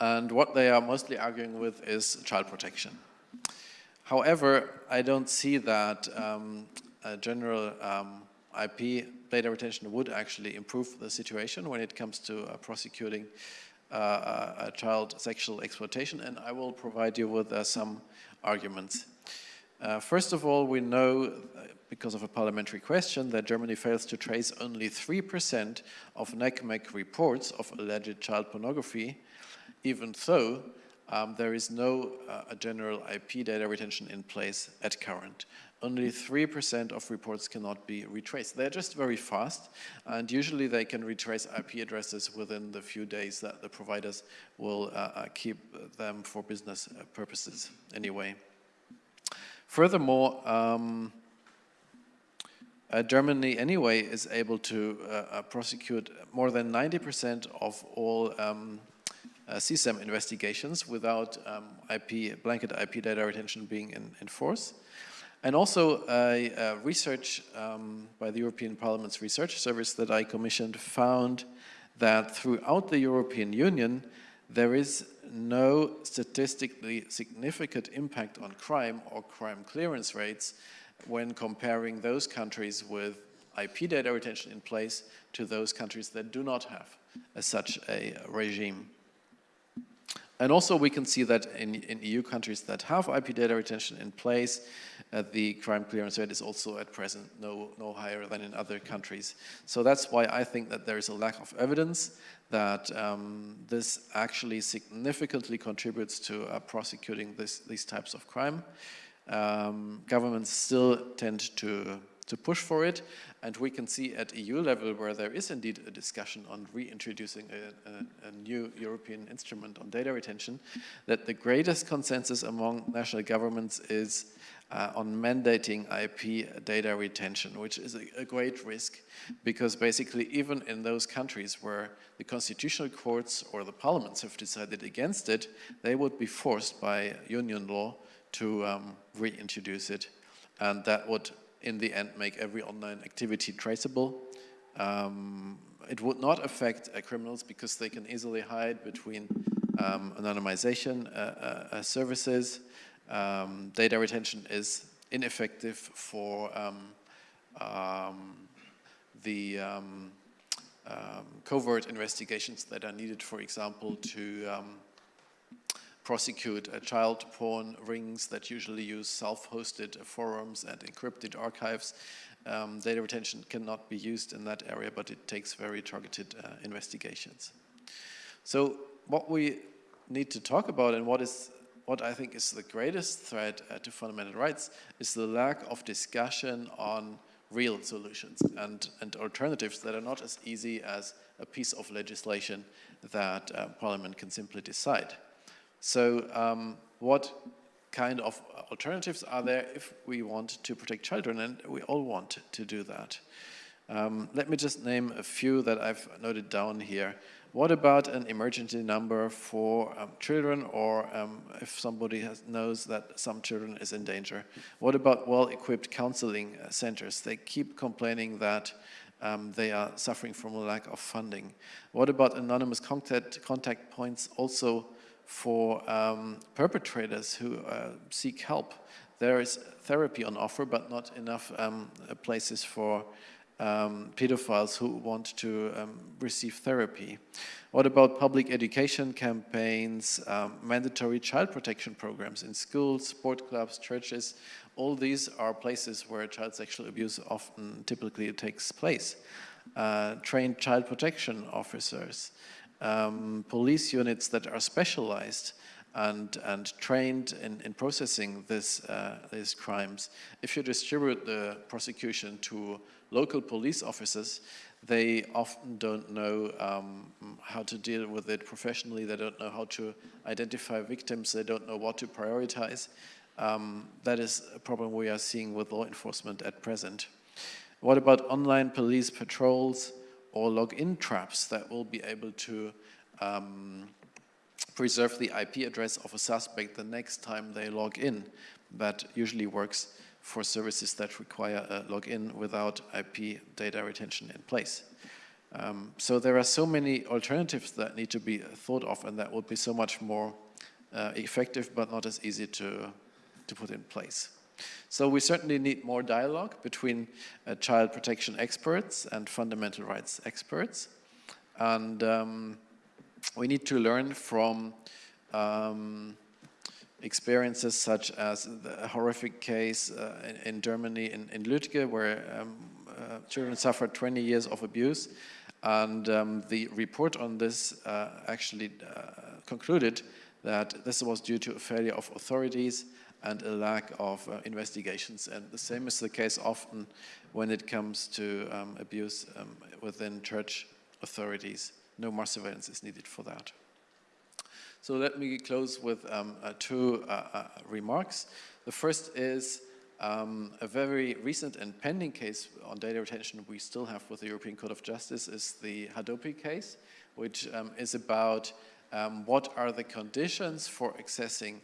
And what they are mostly arguing with is child protection. However, I don't see that um, general um, IP data retention would actually improve the situation when it comes to uh, prosecuting uh, child sexual exploitation, and I will provide you with uh, some arguments. Uh, first of all, we know, uh, because of a parliamentary question, that Germany fails to trace only 3% of NCMEC reports of alleged child pornography, even though um, there is no uh, general IP data retention in place at current. Only 3% of reports cannot be retraced. They're just very fast, and usually they can retrace IP addresses within the few days that the providers will uh, uh keep them for business uh, purposes anyway. Furthermore, um, uh, Germany anyway is able to uh, uh prosecute more than 90% of all um, uh, CSAM investigations without um, IP, blanket IP data retention being in, in force. And also a, a research um, by the European Parliament's Research Service that I commissioned found that throughout the European Union there is no statistically significant impact on crime or crime clearance rates when comparing those countries with IP data retention in place to those countries that do not have a, such a regime. And also we can see that in, in EU countries that have IP data retention in place, uh, the crime clearance rate is also at present no, no higher than in other countries. So that's why I think that there is a lack of evidence that um, this actually significantly contributes to uh, prosecuting this, these types of crime. Um, governments still tend to to push for it. And we can see at EU level where there is indeed a discussion on reintroducing a, a, a, new European instrument on data retention, that the greatest consensus among national governments is uh, on mandating IP data retention, which is a, a, great risk because basically even in those countries where the constitutional courts or the parliaments have decided against it, they would be forced by union law to um, reintroduce it. And that would in the end make every online activity traceable. Um, it would not affect uh, criminals because they can easily hide between um, anonymization uh, uh, uh services. Um, data retention is ineffective for um, um, the um, covert investigations that are needed, for example, to prosecute uh, child porn rings that usually use self-hosted forums and encrypted archives. Um, data retention cannot be used in that area, but it takes very targeted uh, investigations. So what we need to talk about and what is what I think is the greatest threat uh, to fundamental rights is the lack of discussion on real solutions and, and alternatives that are not as easy as a piece of legislation that uh, Parliament can simply decide. So um, what kind of alternatives are there if we want to protect children? And we all want to do that. Um, let me just name a few that I've noted down here. What about an emergency number for um, children or um, if somebody has, knows that some children is in danger? What about well-equipped counseling uh, centers? They keep complaining that um, they are suffering from a lack of funding. What about anonymous contact, contact points also for um, perpetrators who uh, seek help. There is therapy on offer, but not enough um, places for um, pedophiles who want to um, receive therapy. What about public education campaigns, um, mandatory child protection programs in schools, sport clubs, churches? All these are places where child sexual abuse often typically takes place. Uh, trained child protection officers, um, police units that are specialized and, and trained in, in processing this, uh, these crimes. If you distribute the prosecution to local police officers, they often don't know um, how to deal with it professionally, they don't know how to identify victims, they don't know what to prioritize. Um, that is a problem we are seeing with law enforcement at present. What about online police patrols or login traps that will be able to um, preserve the IP address of a suspect the next time they log in? That usually works for services that require a login without IP data retention in place. Um, so there are so many alternatives that need to be thought of and that would be so much more uh, effective but not as easy to, to put in place. So we certainly need more dialogue between uh, child protection experts and fundamental rights experts. And um, we need to learn from um, experiences such as the horrific case uh, in, in, Germany, in, in Lügde, where um, uh, children suffered 20 years of abuse. And um, the report on this uh, actually uh, concluded that this was due to a failure of authorities and a lack of uh, investigations. And the same is the case often when it comes to um, abuse um, within church authorities. No more surveillance is needed for that. So let me close with um, uh, two uh, uh, remarks. The first is um, a very recent and pending case on data retention we still have with the European Court of Justice is the Hadopi case, which um, is about um, what are the conditions for accessing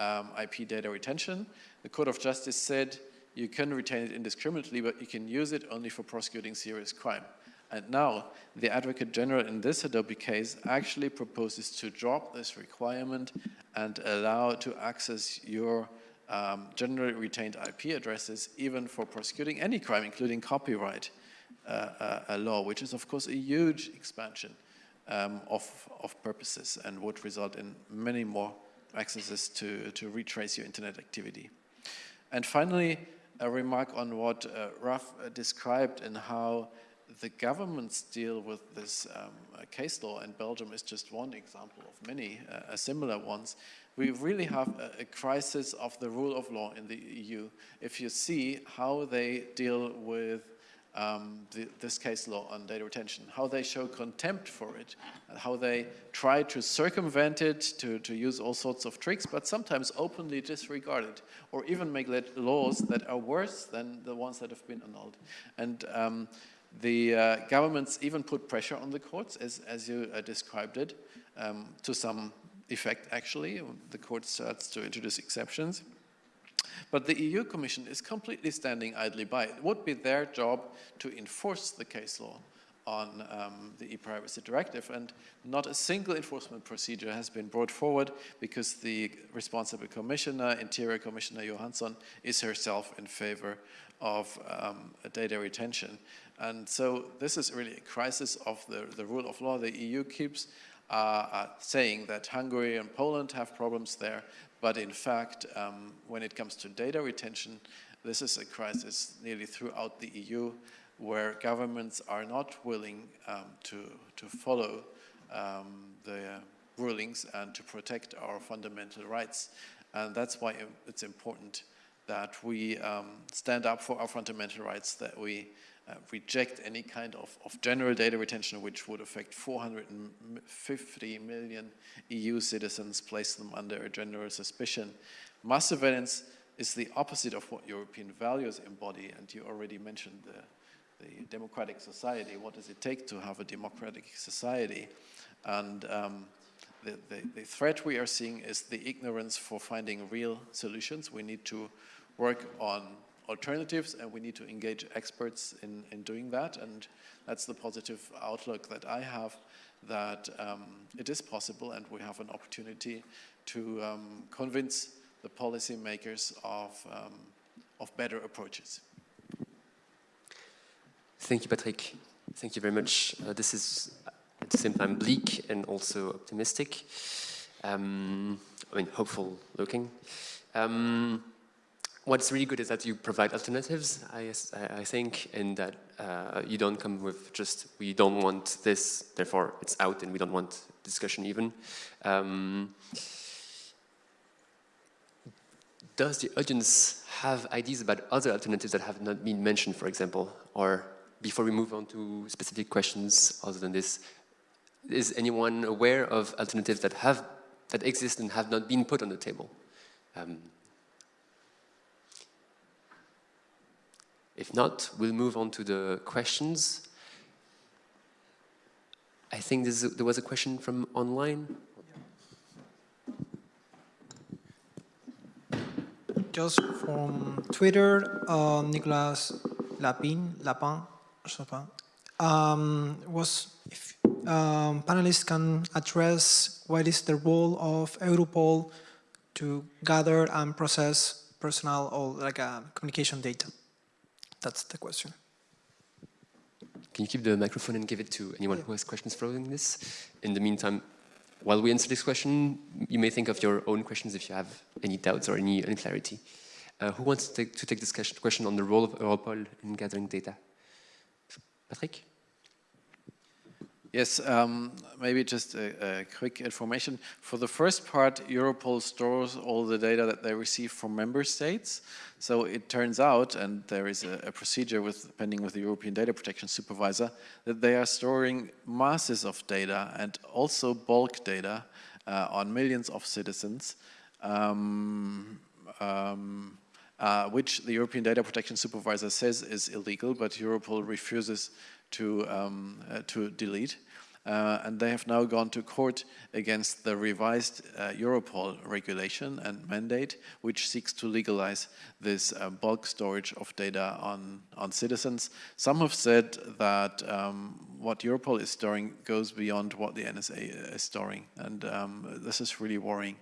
um, IP data retention. The Court of Justice said you can retain it indiscriminately, but you can use it only for prosecuting serious crime. And now, the Advocate General in this Hadopi case actually proposes to drop this requirement and allow to access your um, generally retained IP addresses even for prosecuting any crime, including copyright uh, uh, law, which is of course a huge expansion um, of, of purposes and would result in many more accesses to, to retrace your internet activity. And finally, a remark on what uh, uh, described and how the governments deal with this um, uh, case law, and Belgium is just one example of many uh, similar ones. We really have a, a, crisis of the rule of law in the EU. If you see how they deal with um, the, this case law on data retention, how they show contempt for it, how they try to circumvent it, to, to use all sorts of tricks, but sometimes openly disregard it, or even make laws that are worse than the ones that have been annulled. And um, the uh, governments even put pressure on the courts, as, as you uh, described it, um, to some effect actually. The court starts to introduce exceptions. But the EU Commission is completely standing idly by. It would be their job to enforce the case law on um, the e-privacy directive and not a single enforcement procedure has been brought forward because the responsible commissioner, Interior Commissioner Johansson, is herself in favor of um, data retention. And so this is really a crisis of the, the rule of law. The EU keeps uh, uh, saying that Hungary and Poland have problems there, but in fact, um, when it comes to data retention, this is a crisis nearly throughout the EU where governments are not willing um, to, to follow um, the rulings and to protect our fundamental rights. And that's why it's important that we um, stand up for our fundamental rights, that we uh, reject any kind of, of, general data retention which would affect 450 million EU citizens, place them under a general suspicion. Mass surveillance is the opposite of what European values embody, and you already mentioned the, the democratic society. What does it take to have a democratic society? And um, the, the, the, threat we are seeing is the ignorance for finding real solutions. We need to work on alternatives and we need to engage experts in, in doing that and that's the positive outlook that I have that um, it is possible and we have an opportunity to um, convince the policymakers of, um, of better approaches. Thank you, Patrick. Thank you very much. Uh, this is at the same time bleak and also optimistic. Um, I mean, hopeful looking. Um, what's really good is that you provide alternatives, I, I think, and that uh, you don't come with just, we don't want this, therefore it's out and we don't want discussion even. Um, does the audience have ideas about other alternatives that have not been mentioned, for example? Or before we move on to specific questions other than this, is anyone aware of alternatives that have that exist and have not been put on the table? Um, If not, we'll move on to the questions. I think there was a question from online. Just from Twitter, uh, Nicolas Lapin, Lapin, Chopin, um, was if um, panelists can address what is the role of Europol to gather and process personal or like uh, communication data. That's the question. Can you keep the microphone and give it to anyone who has questions following this? In the meantime, while we answer this question, you may think of your own questions if you have any doubts or any unclarity. Uh, who wants to take, to take this question on the role of Europol in gathering data? Patrick? Yes, um, maybe just a, a, quick information. For the first part, Europol stores all the data that they receive from member states. So it turns out, and there is a, a procedure with pending with the European Data Protection Supervisor, that they are storing masses of data and also bulk data uh, on millions of citizens, um, um, uh, which the European Data Protection Supervisor says is illegal, but Europol refuses to, um, uh, to delete. Uh, and they have now gone to court against the revised uh, Europol regulation and mandate, which seeks to legalize this uh, bulk storage of data on, on citizens. Some have said that um, what Europol is storing goes beyond what the NSA is storing, and um, this is really worrying.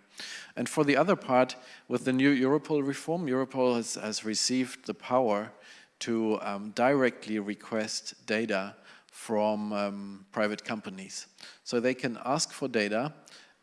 And for the other part, with the new Europol reform, Europol has, has received the power to um, directly request data from um, private companies. So they can ask for data.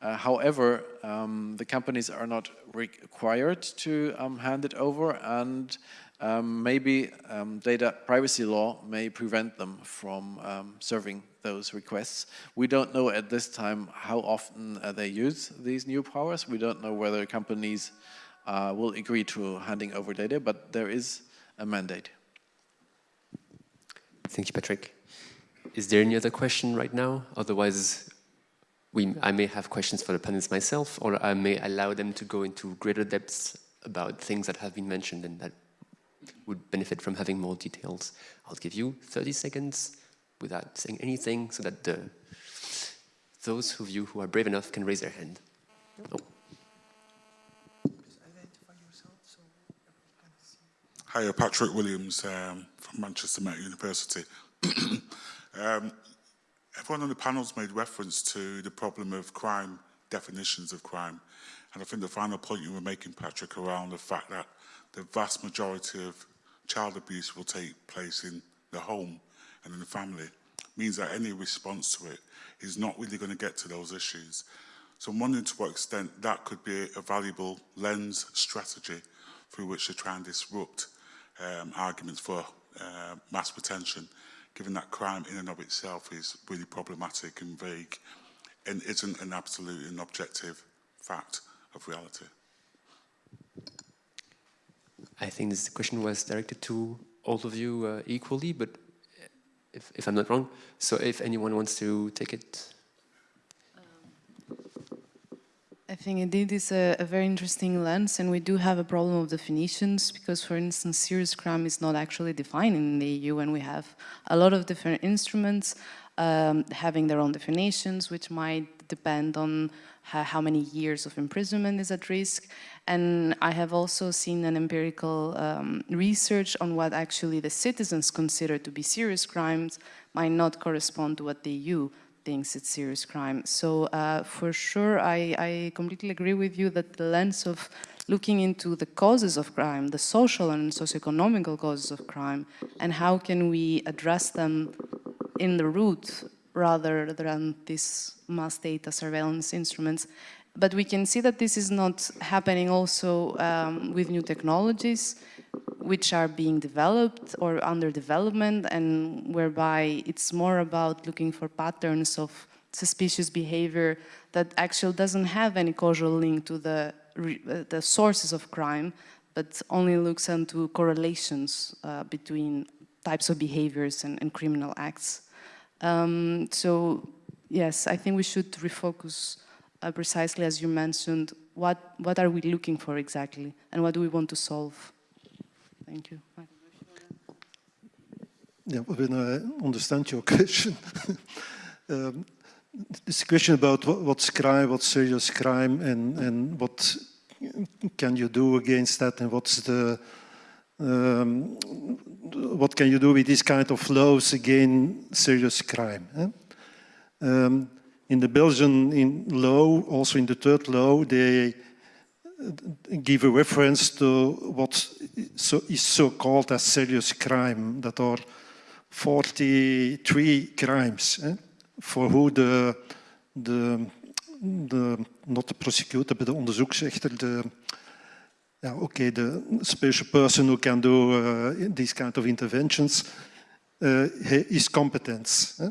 Uh, however, um, the companies are not required to um, hand it over and um, maybe um, data privacy law may prevent them from serving those requests. We don't know at this time how often uh, they use these new powers. We don't know whether companies uh, will agree to handing over data, but there is a mandate. Thank you, Patrick. Is there any other question right now? Otherwise, we, I may have questions for the panelists myself, or I may allow them to go into greater depths about things that have been mentioned and that would benefit from having more details. I'll give you 30 seconds without saying anything so that the, those of you who are brave enough can raise their hand. Oh. Hi, Patrick Williams um, Manchester Met University. um, everyone on the panel's made reference to the problem of crime, definitions of crime. And I think the final point you were making, Patrick, around the fact that the vast majority of child abuse will take place in the home and in the family means that any response to it is not really going to get to those issues. So I'm wondering to what extent that could be a valuable lens strategy through which to try and disrupt um, arguments for uh, mass retention, given that crime in and of itself is really problematic and vague and isn't an absolute and objective fact of reality. I think this question was directed to all of you uh, equally, but if, if I'm not wrong, so if anyone wants to take it. I think indeed it's a, a, very interesting lens and we do have a problem of definitions because for instance serious crime is not actually defined in the EU and we have a lot of different instruments um, having their own definitions which might depend on how, how, many years of imprisonment is at risk. And I have also seen an empirical um, research on what actually the citizens consider to be serious crimes might not correspond to what the EU thinks it's serious crime. So uh, for sure, I, I, completely agree with you that the lens of looking into the causes of crime, the social and socioeconomical causes of crime, and how can we address them in the root rather than these mass data surveillance instruments. But we can see that this is not happening also um, with new technologies which are being developed or under development and whereby it's more about looking for patterns of suspicious behavior that actually doesn't have any causal link to the, uh, the sources of crime, but only looks into correlations uh, between types of behaviors and, and criminal acts. Um, so yes, I think we should refocus uh, precisely as you mentioned, what, what are we looking for exactly and what do we want to solve? Thank you. yeah, when I understand your question, um, this question about what, what's crime, what's serious crime, and, and what can you do against that, and what's the um, what can you do with this kind of laws against serious crime? Eh? Um, in the Belgian in law, also in the third law, they give a reference to what so is so called as serious crime, that are 43 crimes eh, for who the, the, the, not the prosecutor, but the onderzoeksrechter, yeah, okay, the special person who can do uh, these kind of interventions uh, is competence. Eh?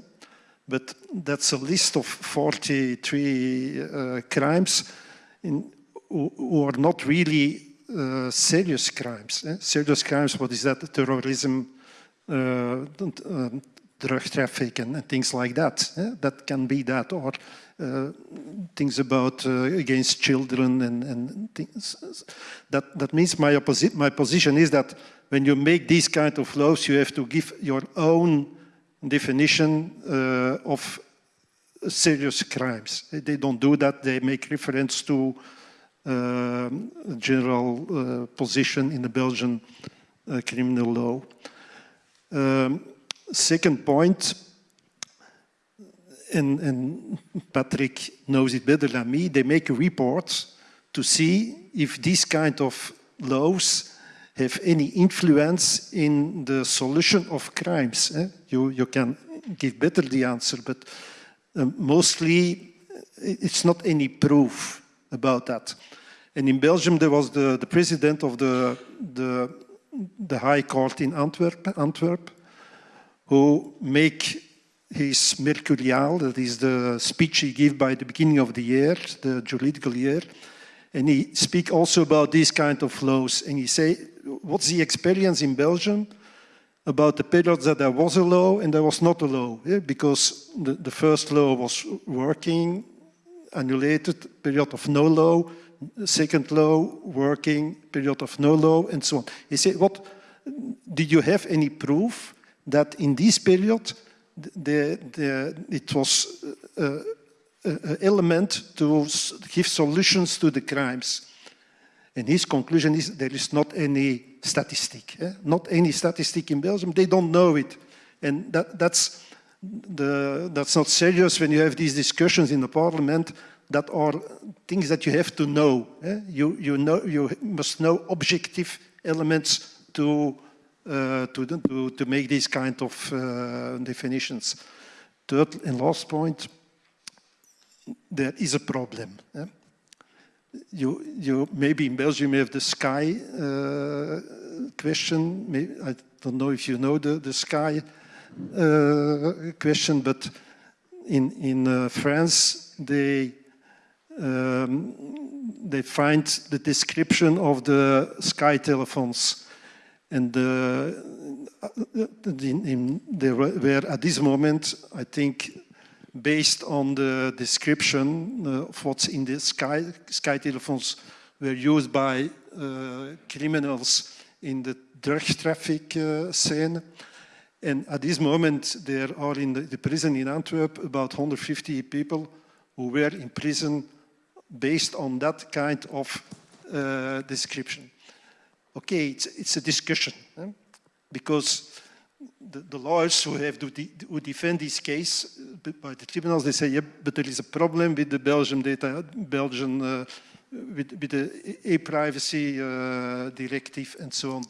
But that's a list of 43 uh, crimes in, who, who, are not really uh, serious crimes. Eh? Serious crimes, what is that? Terrorism, uh, drug traffic and, things like that. Eh? That can be that, or uh, things about uh, against children and, and things. That, that means my, my position is that when you make these kind of laws, you have to give your own definition uh, of serious crimes. They don't do that. They make reference to uh, general uh, position in the Belgian uh, criminal law. Um, second point, and, and, Patrick knows it better than me, they make a report to see if these kind of laws have any influence in the solution of crimes. Eh? You, you can give better the answer, but um, mostly it's not any proof about that. And in Belgium, there was the, the president of the, the, the High Court in Antwerp, Antwerp who make his Mercurial, that is the speech he gave by the beginning of the year, the juridical year, and he speak also about these kind of laws, and he say, what's the experience in Belgium about the period that there was a law and there was not a law, yeah? because the, the first law was working, annullated, period of no law, second law, working, period of no law, and so on. He said, what, did you have any proof that in this period the, the, it was uh, uh, element to give solutions to the crimes. And his conclusion is there is not any statistic, eh? not any statistic in Belgium. They don't know it. And that, that's, the, that's not serious when you have these discussions in the parliament that are things that you have to know. Eh? You, you, know, you must know objective elements to, uh, to, to, to make these kind of uh, definitions. Third and last point, there is a problem. Eh? You, you, maybe in Belgium you have the sky uh, question. Maybe, I don't know if you know the, the sky uh, question, but in, in uh, France they, um, they find the description of the sky telephones and the, in, in, they were at this moment, I think, based on the description uh, of what's in the sky, sky telephones were used by uh, criminals in the drug traffic uh, scene. And at this moment, there are in the, the, prison in Antwerp about 150 people who were in prison based on that kind of uh, description. Okay, it's, it's a discussion eh? because the, the, lawyers who have to de who defend this case uh, by the tribunals, they say, yeah, but there is a problem with the Belgian data, Belgian, uh, with, with, the e-privacy uh, directive and so on.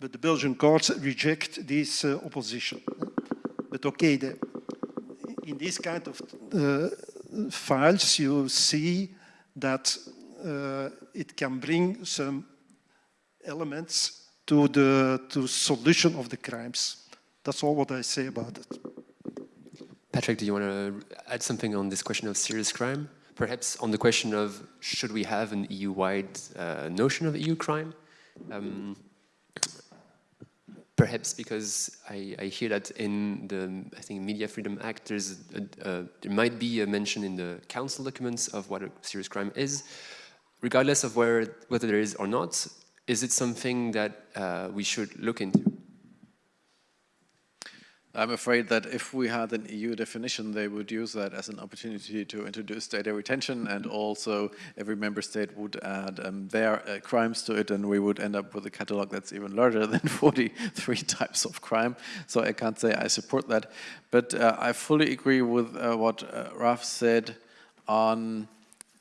But the Belgian courts reject this uh, opposition. But okay, the, in this kind of uh, files, you see that uh, it can bring some elements to the to solution of the crimes. That's all what I say about it. Patrick, do you want to add something on this question of serious crime? Perhaps on the question of should we have an EU-wide uh, notion of EU crime? Um, perhaps because I, I, hear that in the, I think, Media Freedom Act, there's a, a, there might be a mention in the council documents of what a serious crime is. Regardless of where, whether there is or not, is it something that uh, we should look into? I'm afraid that if we had an EU definition, they would use that as an opportunity to introduce data retention, and also every member state would add um, their uh, crimes to it, and we would end up with a catalog that's even larger than 43 types of crime. So I can't say I support that, but uh, I fully agree with uh, what uh, Raf said on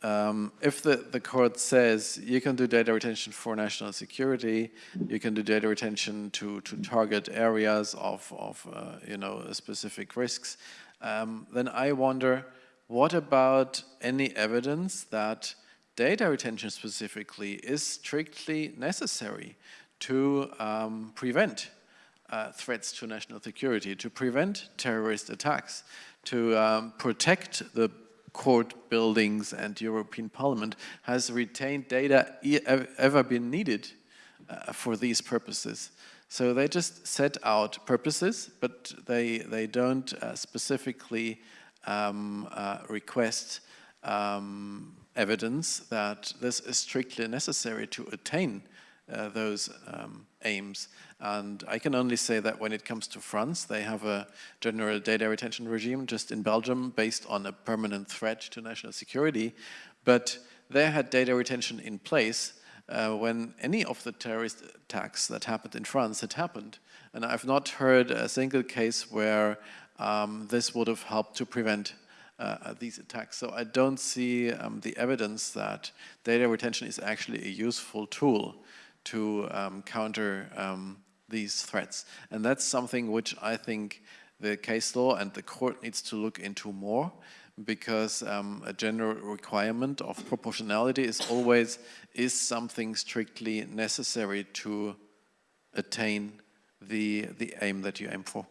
um, if the, the court says you can do data retention for national security, you can do data retention to, to target areas of, of uh, you know, specific risks, um, then I wonder, what about any evidence that data retention specifically is strictly necessary to um, prevent uh, threats to national security, to prevent terrorist attacks, to um, protect the court buildings and European Parliament has retained data e ever been needed uh, for these purposes. So they just set out purposes, but they, they don't uh, specifically um, uh, request um, evidence that this is strictly necessary to attain uh, those um, aims. And I can only say that when it comes to France, they have a general data retention regime just in Belgium based on a permanent threat to national security. But they had data retention in place uh, when any of the terrorist attacks that happened in France had happened. And I've not heard a single case where um, this would have helped to prevent uh, these attacks. So I don't see um, the evidence that data retention is actually a useful tool to um, counter um, these threats. And that's something which I think the case law and the court needs to look into more because um, a general requirement of proportionality is always, is something strictly necessary to attain the, the aim that you aim for?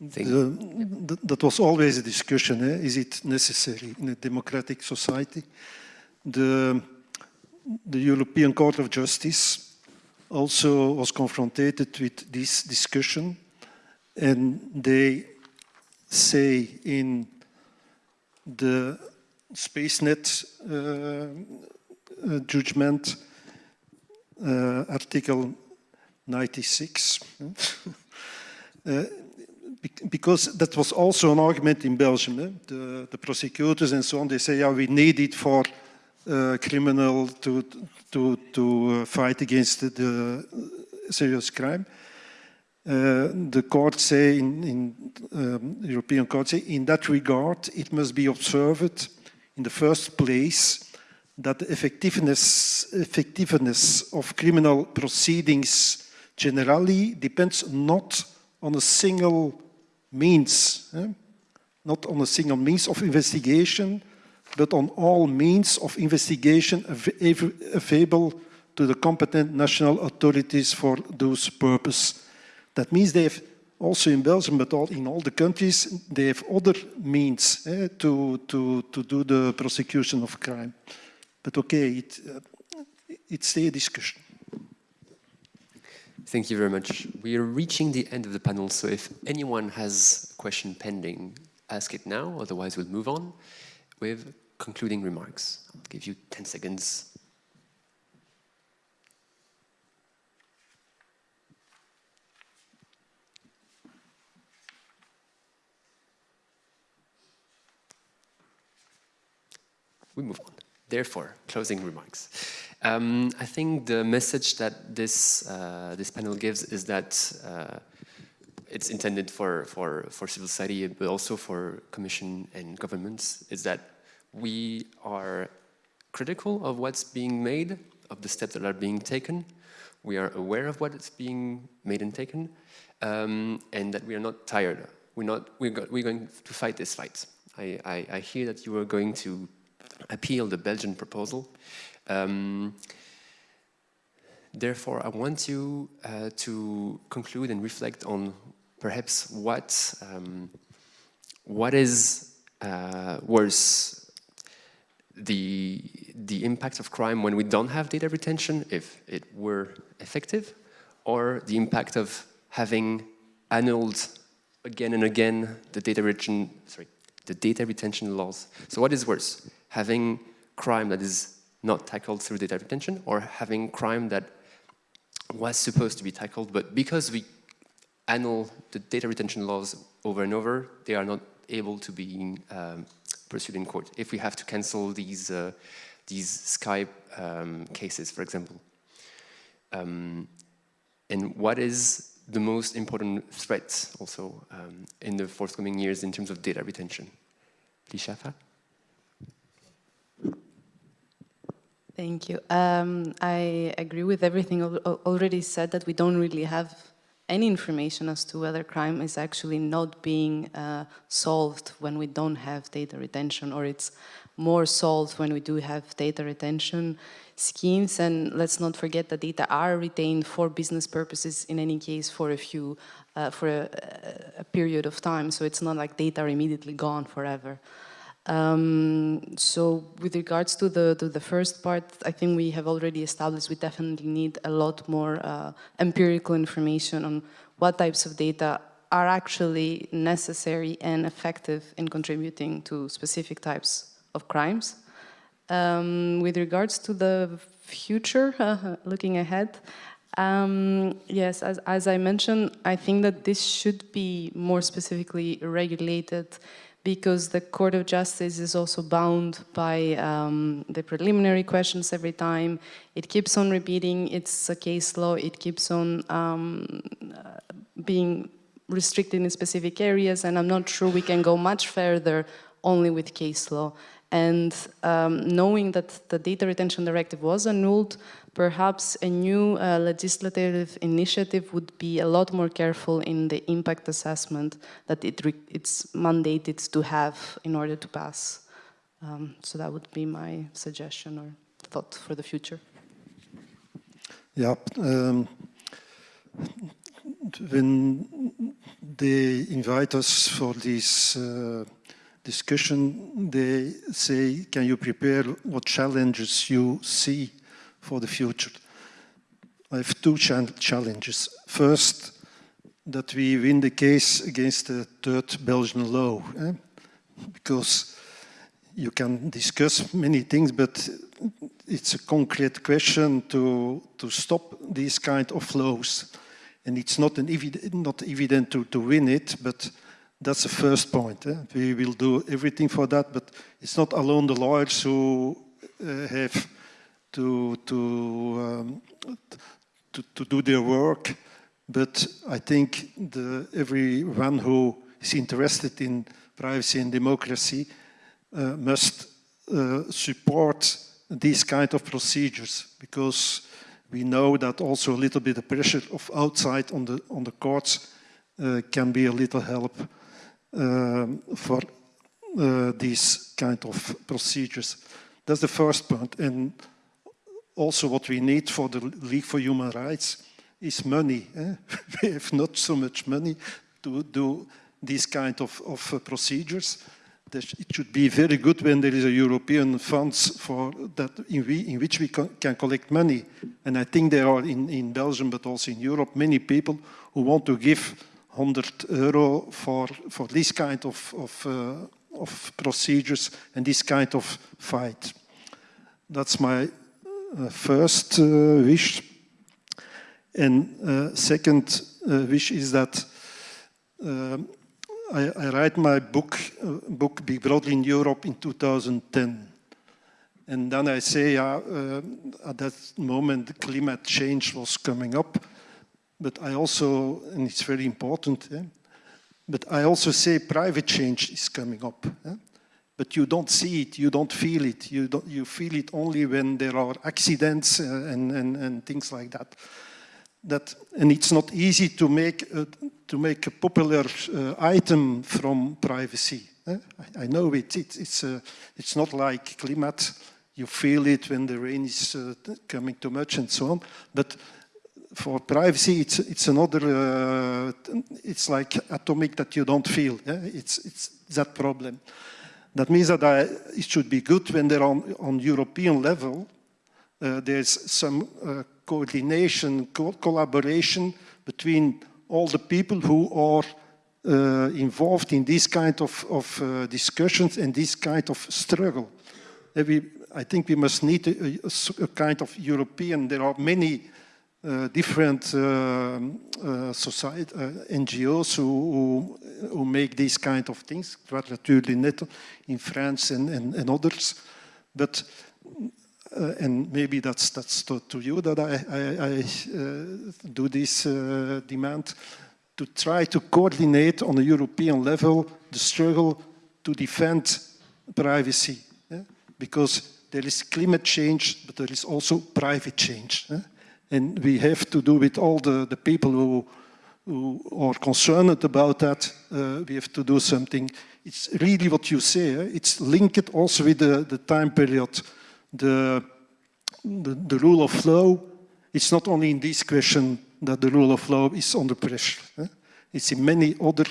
The, that was always a discussion, eh? is it necessary in a democratic society? The, the European Court of Justice also was confronted with this discussion and they say in the SpaceNet uh, uh, judgment, uh, Article 96, uh, because that was also an argument in Belgium. Eh? The, the prosecutors and so on, they say, yeah, we need it for uh, criminal to, to, to uh, fight against the, serious crime. Uh, the court say in, in um, European court say in that regard it must be observed in the first place that the effectiveness, effectiveness of criminal proceedings generally depends not on a single means, eh? not on a single means of investigation, but on all means of investigation available to the competent national authorities for those purposes. That means they have also in Belgium, but all, in all the countries, they have other means eh, to, to, to do the prosecution of crime. But okay, it, uh, it's a discussion. Thank you very much. We are reaching the end of the panel, so if anyone has a question pending, ask it now, otherwise we'll move on with concluding remarks. I'll give you 10 seconds. We move on. Therefore, closing remarks. Um, I think the message that this uh, this panel gives is that uh, it's intended for, for, for civil society, but also for commission and governments, is that we are critical of what's being made, of the steps that are being taken. We are aware of what is being made and taken, um, and that we are not tired. We're, not, we're, go we're going to fight this fight. I, I, I, hear that you are going to appeal the Belgian proposal. Um, therefore, I want you uh, to conclude and reflect on perhaps what, um, what is uh, worse the, the impact of crime when we don't have data retention, if it were effective, or the impact of having annulled again and again the data retention, sorry, the data retention laws. So what is worse, having crime that is not tackled through data retention, or having crime that was supposed to be tackled, but because we annul the data retention laws over and over, they are not able to be um, pursued in court. If we have to cancel these, uh, these Skype um, cases, for example. Um, and what is the most important threat also um, in the forthcoming years in terms of data retention? Plixavra? Thank you. Um, I agree with everything al already said that we don't really have any information as to whether crime is actually not being uh, solved when we don't have data retention or it's more solved when we do have data retention schemes. And let's not forget that data are retained for business purposes in any case for a few, uh, for a, a, period of time. So it's not like data are immediately gone forever. Um, so with regards to the, to the first part, I think we have already established we definitely need a lot more uh, empirical information on what types of data are actually necessary and effective in contributing to specific types of crimes. Um, with regards to the future, uh, looking ahead, um, yes, as, as I mentioned, I think that this should be more specifically regulated because the Court of Justice is also bound by um, the preliminary questions every time. It keeps on repeating, it's case law, it keeps on um, uh, being restricted in specific areas, and I'm not sure we can go much further only with case law. And um, knowing that the data retention directive was annulled, perhaps a new uh, legislative initiative would be a lot more careful in the impact assessment that it it's mandated to have in order to pass. Um, so that would be my suggestion or thought for the future. Yeah, um, when they invite us for this uh, discussion, they say, can you prepare what challenges you see for the future? I have two challenges. First, that we win the case against the third Belgian law, eh? because you can discuss many things, but it's a concrete question to, to stop these kind of flows. And it's not, an evident, not evident to, to win it, but that's the first point. Eh? We will do everything for that, but it's not alone the lawyers who uh, have to, to, um, to, to, do their work, but I think the, everyone who is interested in privacy and democracy uh, must uh, support these kind of procedures because we know that also a little bit of pressure of outside on the on the courts uh, can be a little help um, for uh, these kind of procedures. That's the first point. And also what we need for the League for Human Rights is money. Eh? we have not so much money to do these kind of, of uh, procedures. It should be very good when there is a European funds for that in, we, in which we can collect money. And I think there are in, in Belgium, but also in Europe, many people who want to give 100 euro for, for this kind of, of, uh, of procedures and this kind of fight. That's my first uh, wish. And uh, second uh, wish is that uh, I, I, write my book, book Big Brother in Europe in 2010. And then I say, yeah, at that moment, climate change was coming up. But I also, and it's very important, eh? but I also say private change is coming up. Eh? But you don't see it, you don't feel it. You, don't, you feel it only when there are accidents uh, and, and, and things like that. That, and it's not easy to make a, to make a popular uh, item from privacy. Eh? I, I, know it. it it's, uh, it's not like climate. You feel it when the rain is uh, coming too much and so on. But for privacy, it's it's another. Uh, it's like atomic that you don't feel. Yeah? It's it's that problem. That means that I, it should be good when they're on on European level. Uh, there's some uh, coordination, co collaboration between all the people who are uh, involved in this kind of, of uh, discussions and this kind of struggle. We, I think we must need a, a, a kind of European. There are many uh, different um, uh, society, uh, NGOs who, who, who make these kind of things, Quadrature du Net in France and, and, and others. But, uh, and maybe that's, that's to, to you that I, I, I uh, do this uh, demand, to try to coordinate on a European level the struggle to defend privacy. yeah? Because there is climate change, but there is also private change. yeah? And we have to do with all the, the people who, who are concerned about that, uh, we have to do something. It's really what you say, eh? it's linked also with the, the time period. The, the, the rule of law, it's not only in this question that the rule of law is under pressure. eh? It's in many other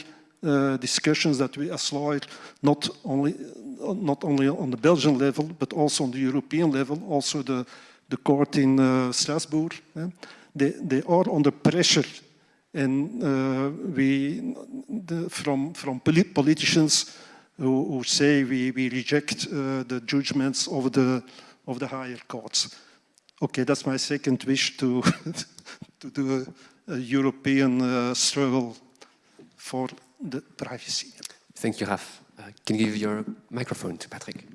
uh, discussions that we as lawyers, not only, not only on the Belgian level, but also on the European level, also the, the court in uh, Strasbourg, eh? they, they are under pressure and uh, we, the, from, from poli- politicians who, who say we, we reject uh, the judgments of the, of the higher courts. Okay, that's my second wish to, to do a, a European struggle for the privacy. Thank you, Raf. Uh, can you give your microphone to Patrick?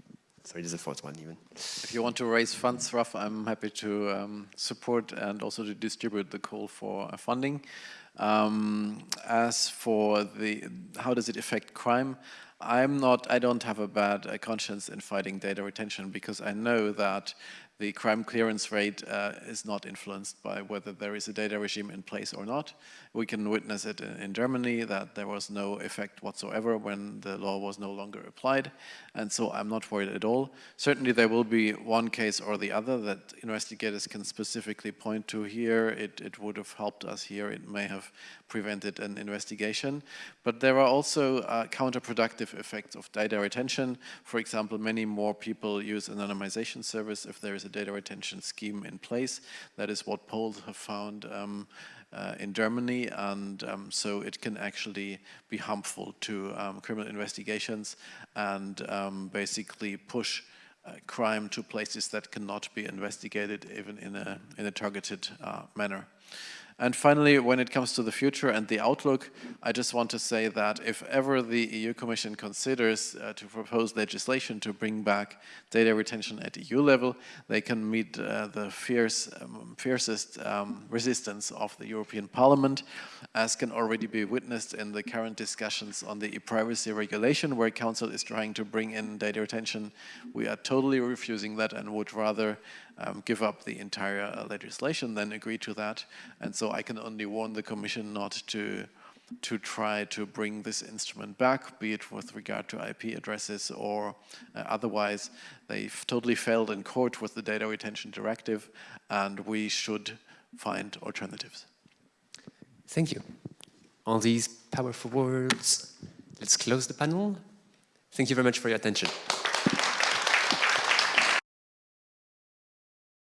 Sorry, there's a fourth one even. If you want to raise funds, Raf, I'm happy to um, support and also to distribute the call for uh, funding. Um, as for the how does it affect crime, I'm not. I don't have a bad conscience in fighting data retention because I know that the crime clearance rate uh, is not influenced by whether there is a data regime in place or not. We can witness it in, Germany that there was no effect whatsoever when the law was no longer applied, and so I'm not worried at all. Certainly there will be one case or the other that investigators can specifically point to here. It, it would have helped us here. It may have prevented an investigation. But there are also uh, counterproductive effects of data retention. For example, many more people use anonymization service if there is a data retention scheme in place. That is what polls have found um, uh, in Germany, and um, so it can actually be harmful to um, criminal investigations and um, basically push uh, crime to places that cannot be investigated even in a, in a targeted uh, manner. And finally, when it comes to the future and the outlook, I just want to say that if ever the EU Commission considers uh, to propose legislation to bring back data retention at EU level, they can meet uh, the fierce, um, fiercest um, resistance of the European Parliament, as can already be witnessed in the current discussions on the e-privacy regulation, where Council is trying to bring in data retention. We are totally refusing that and would rather um, give up the entire uh, legislation then agree to that. And so I can only warn the Commission not to to try to bring this instrument back, be it with regard to IP addresses or uh, otherwise. They've totally failed in court with the data retention directive, and we should find alternatives. Thank you. All these powerful words. Let's close the panel. Thank you very much for your attention.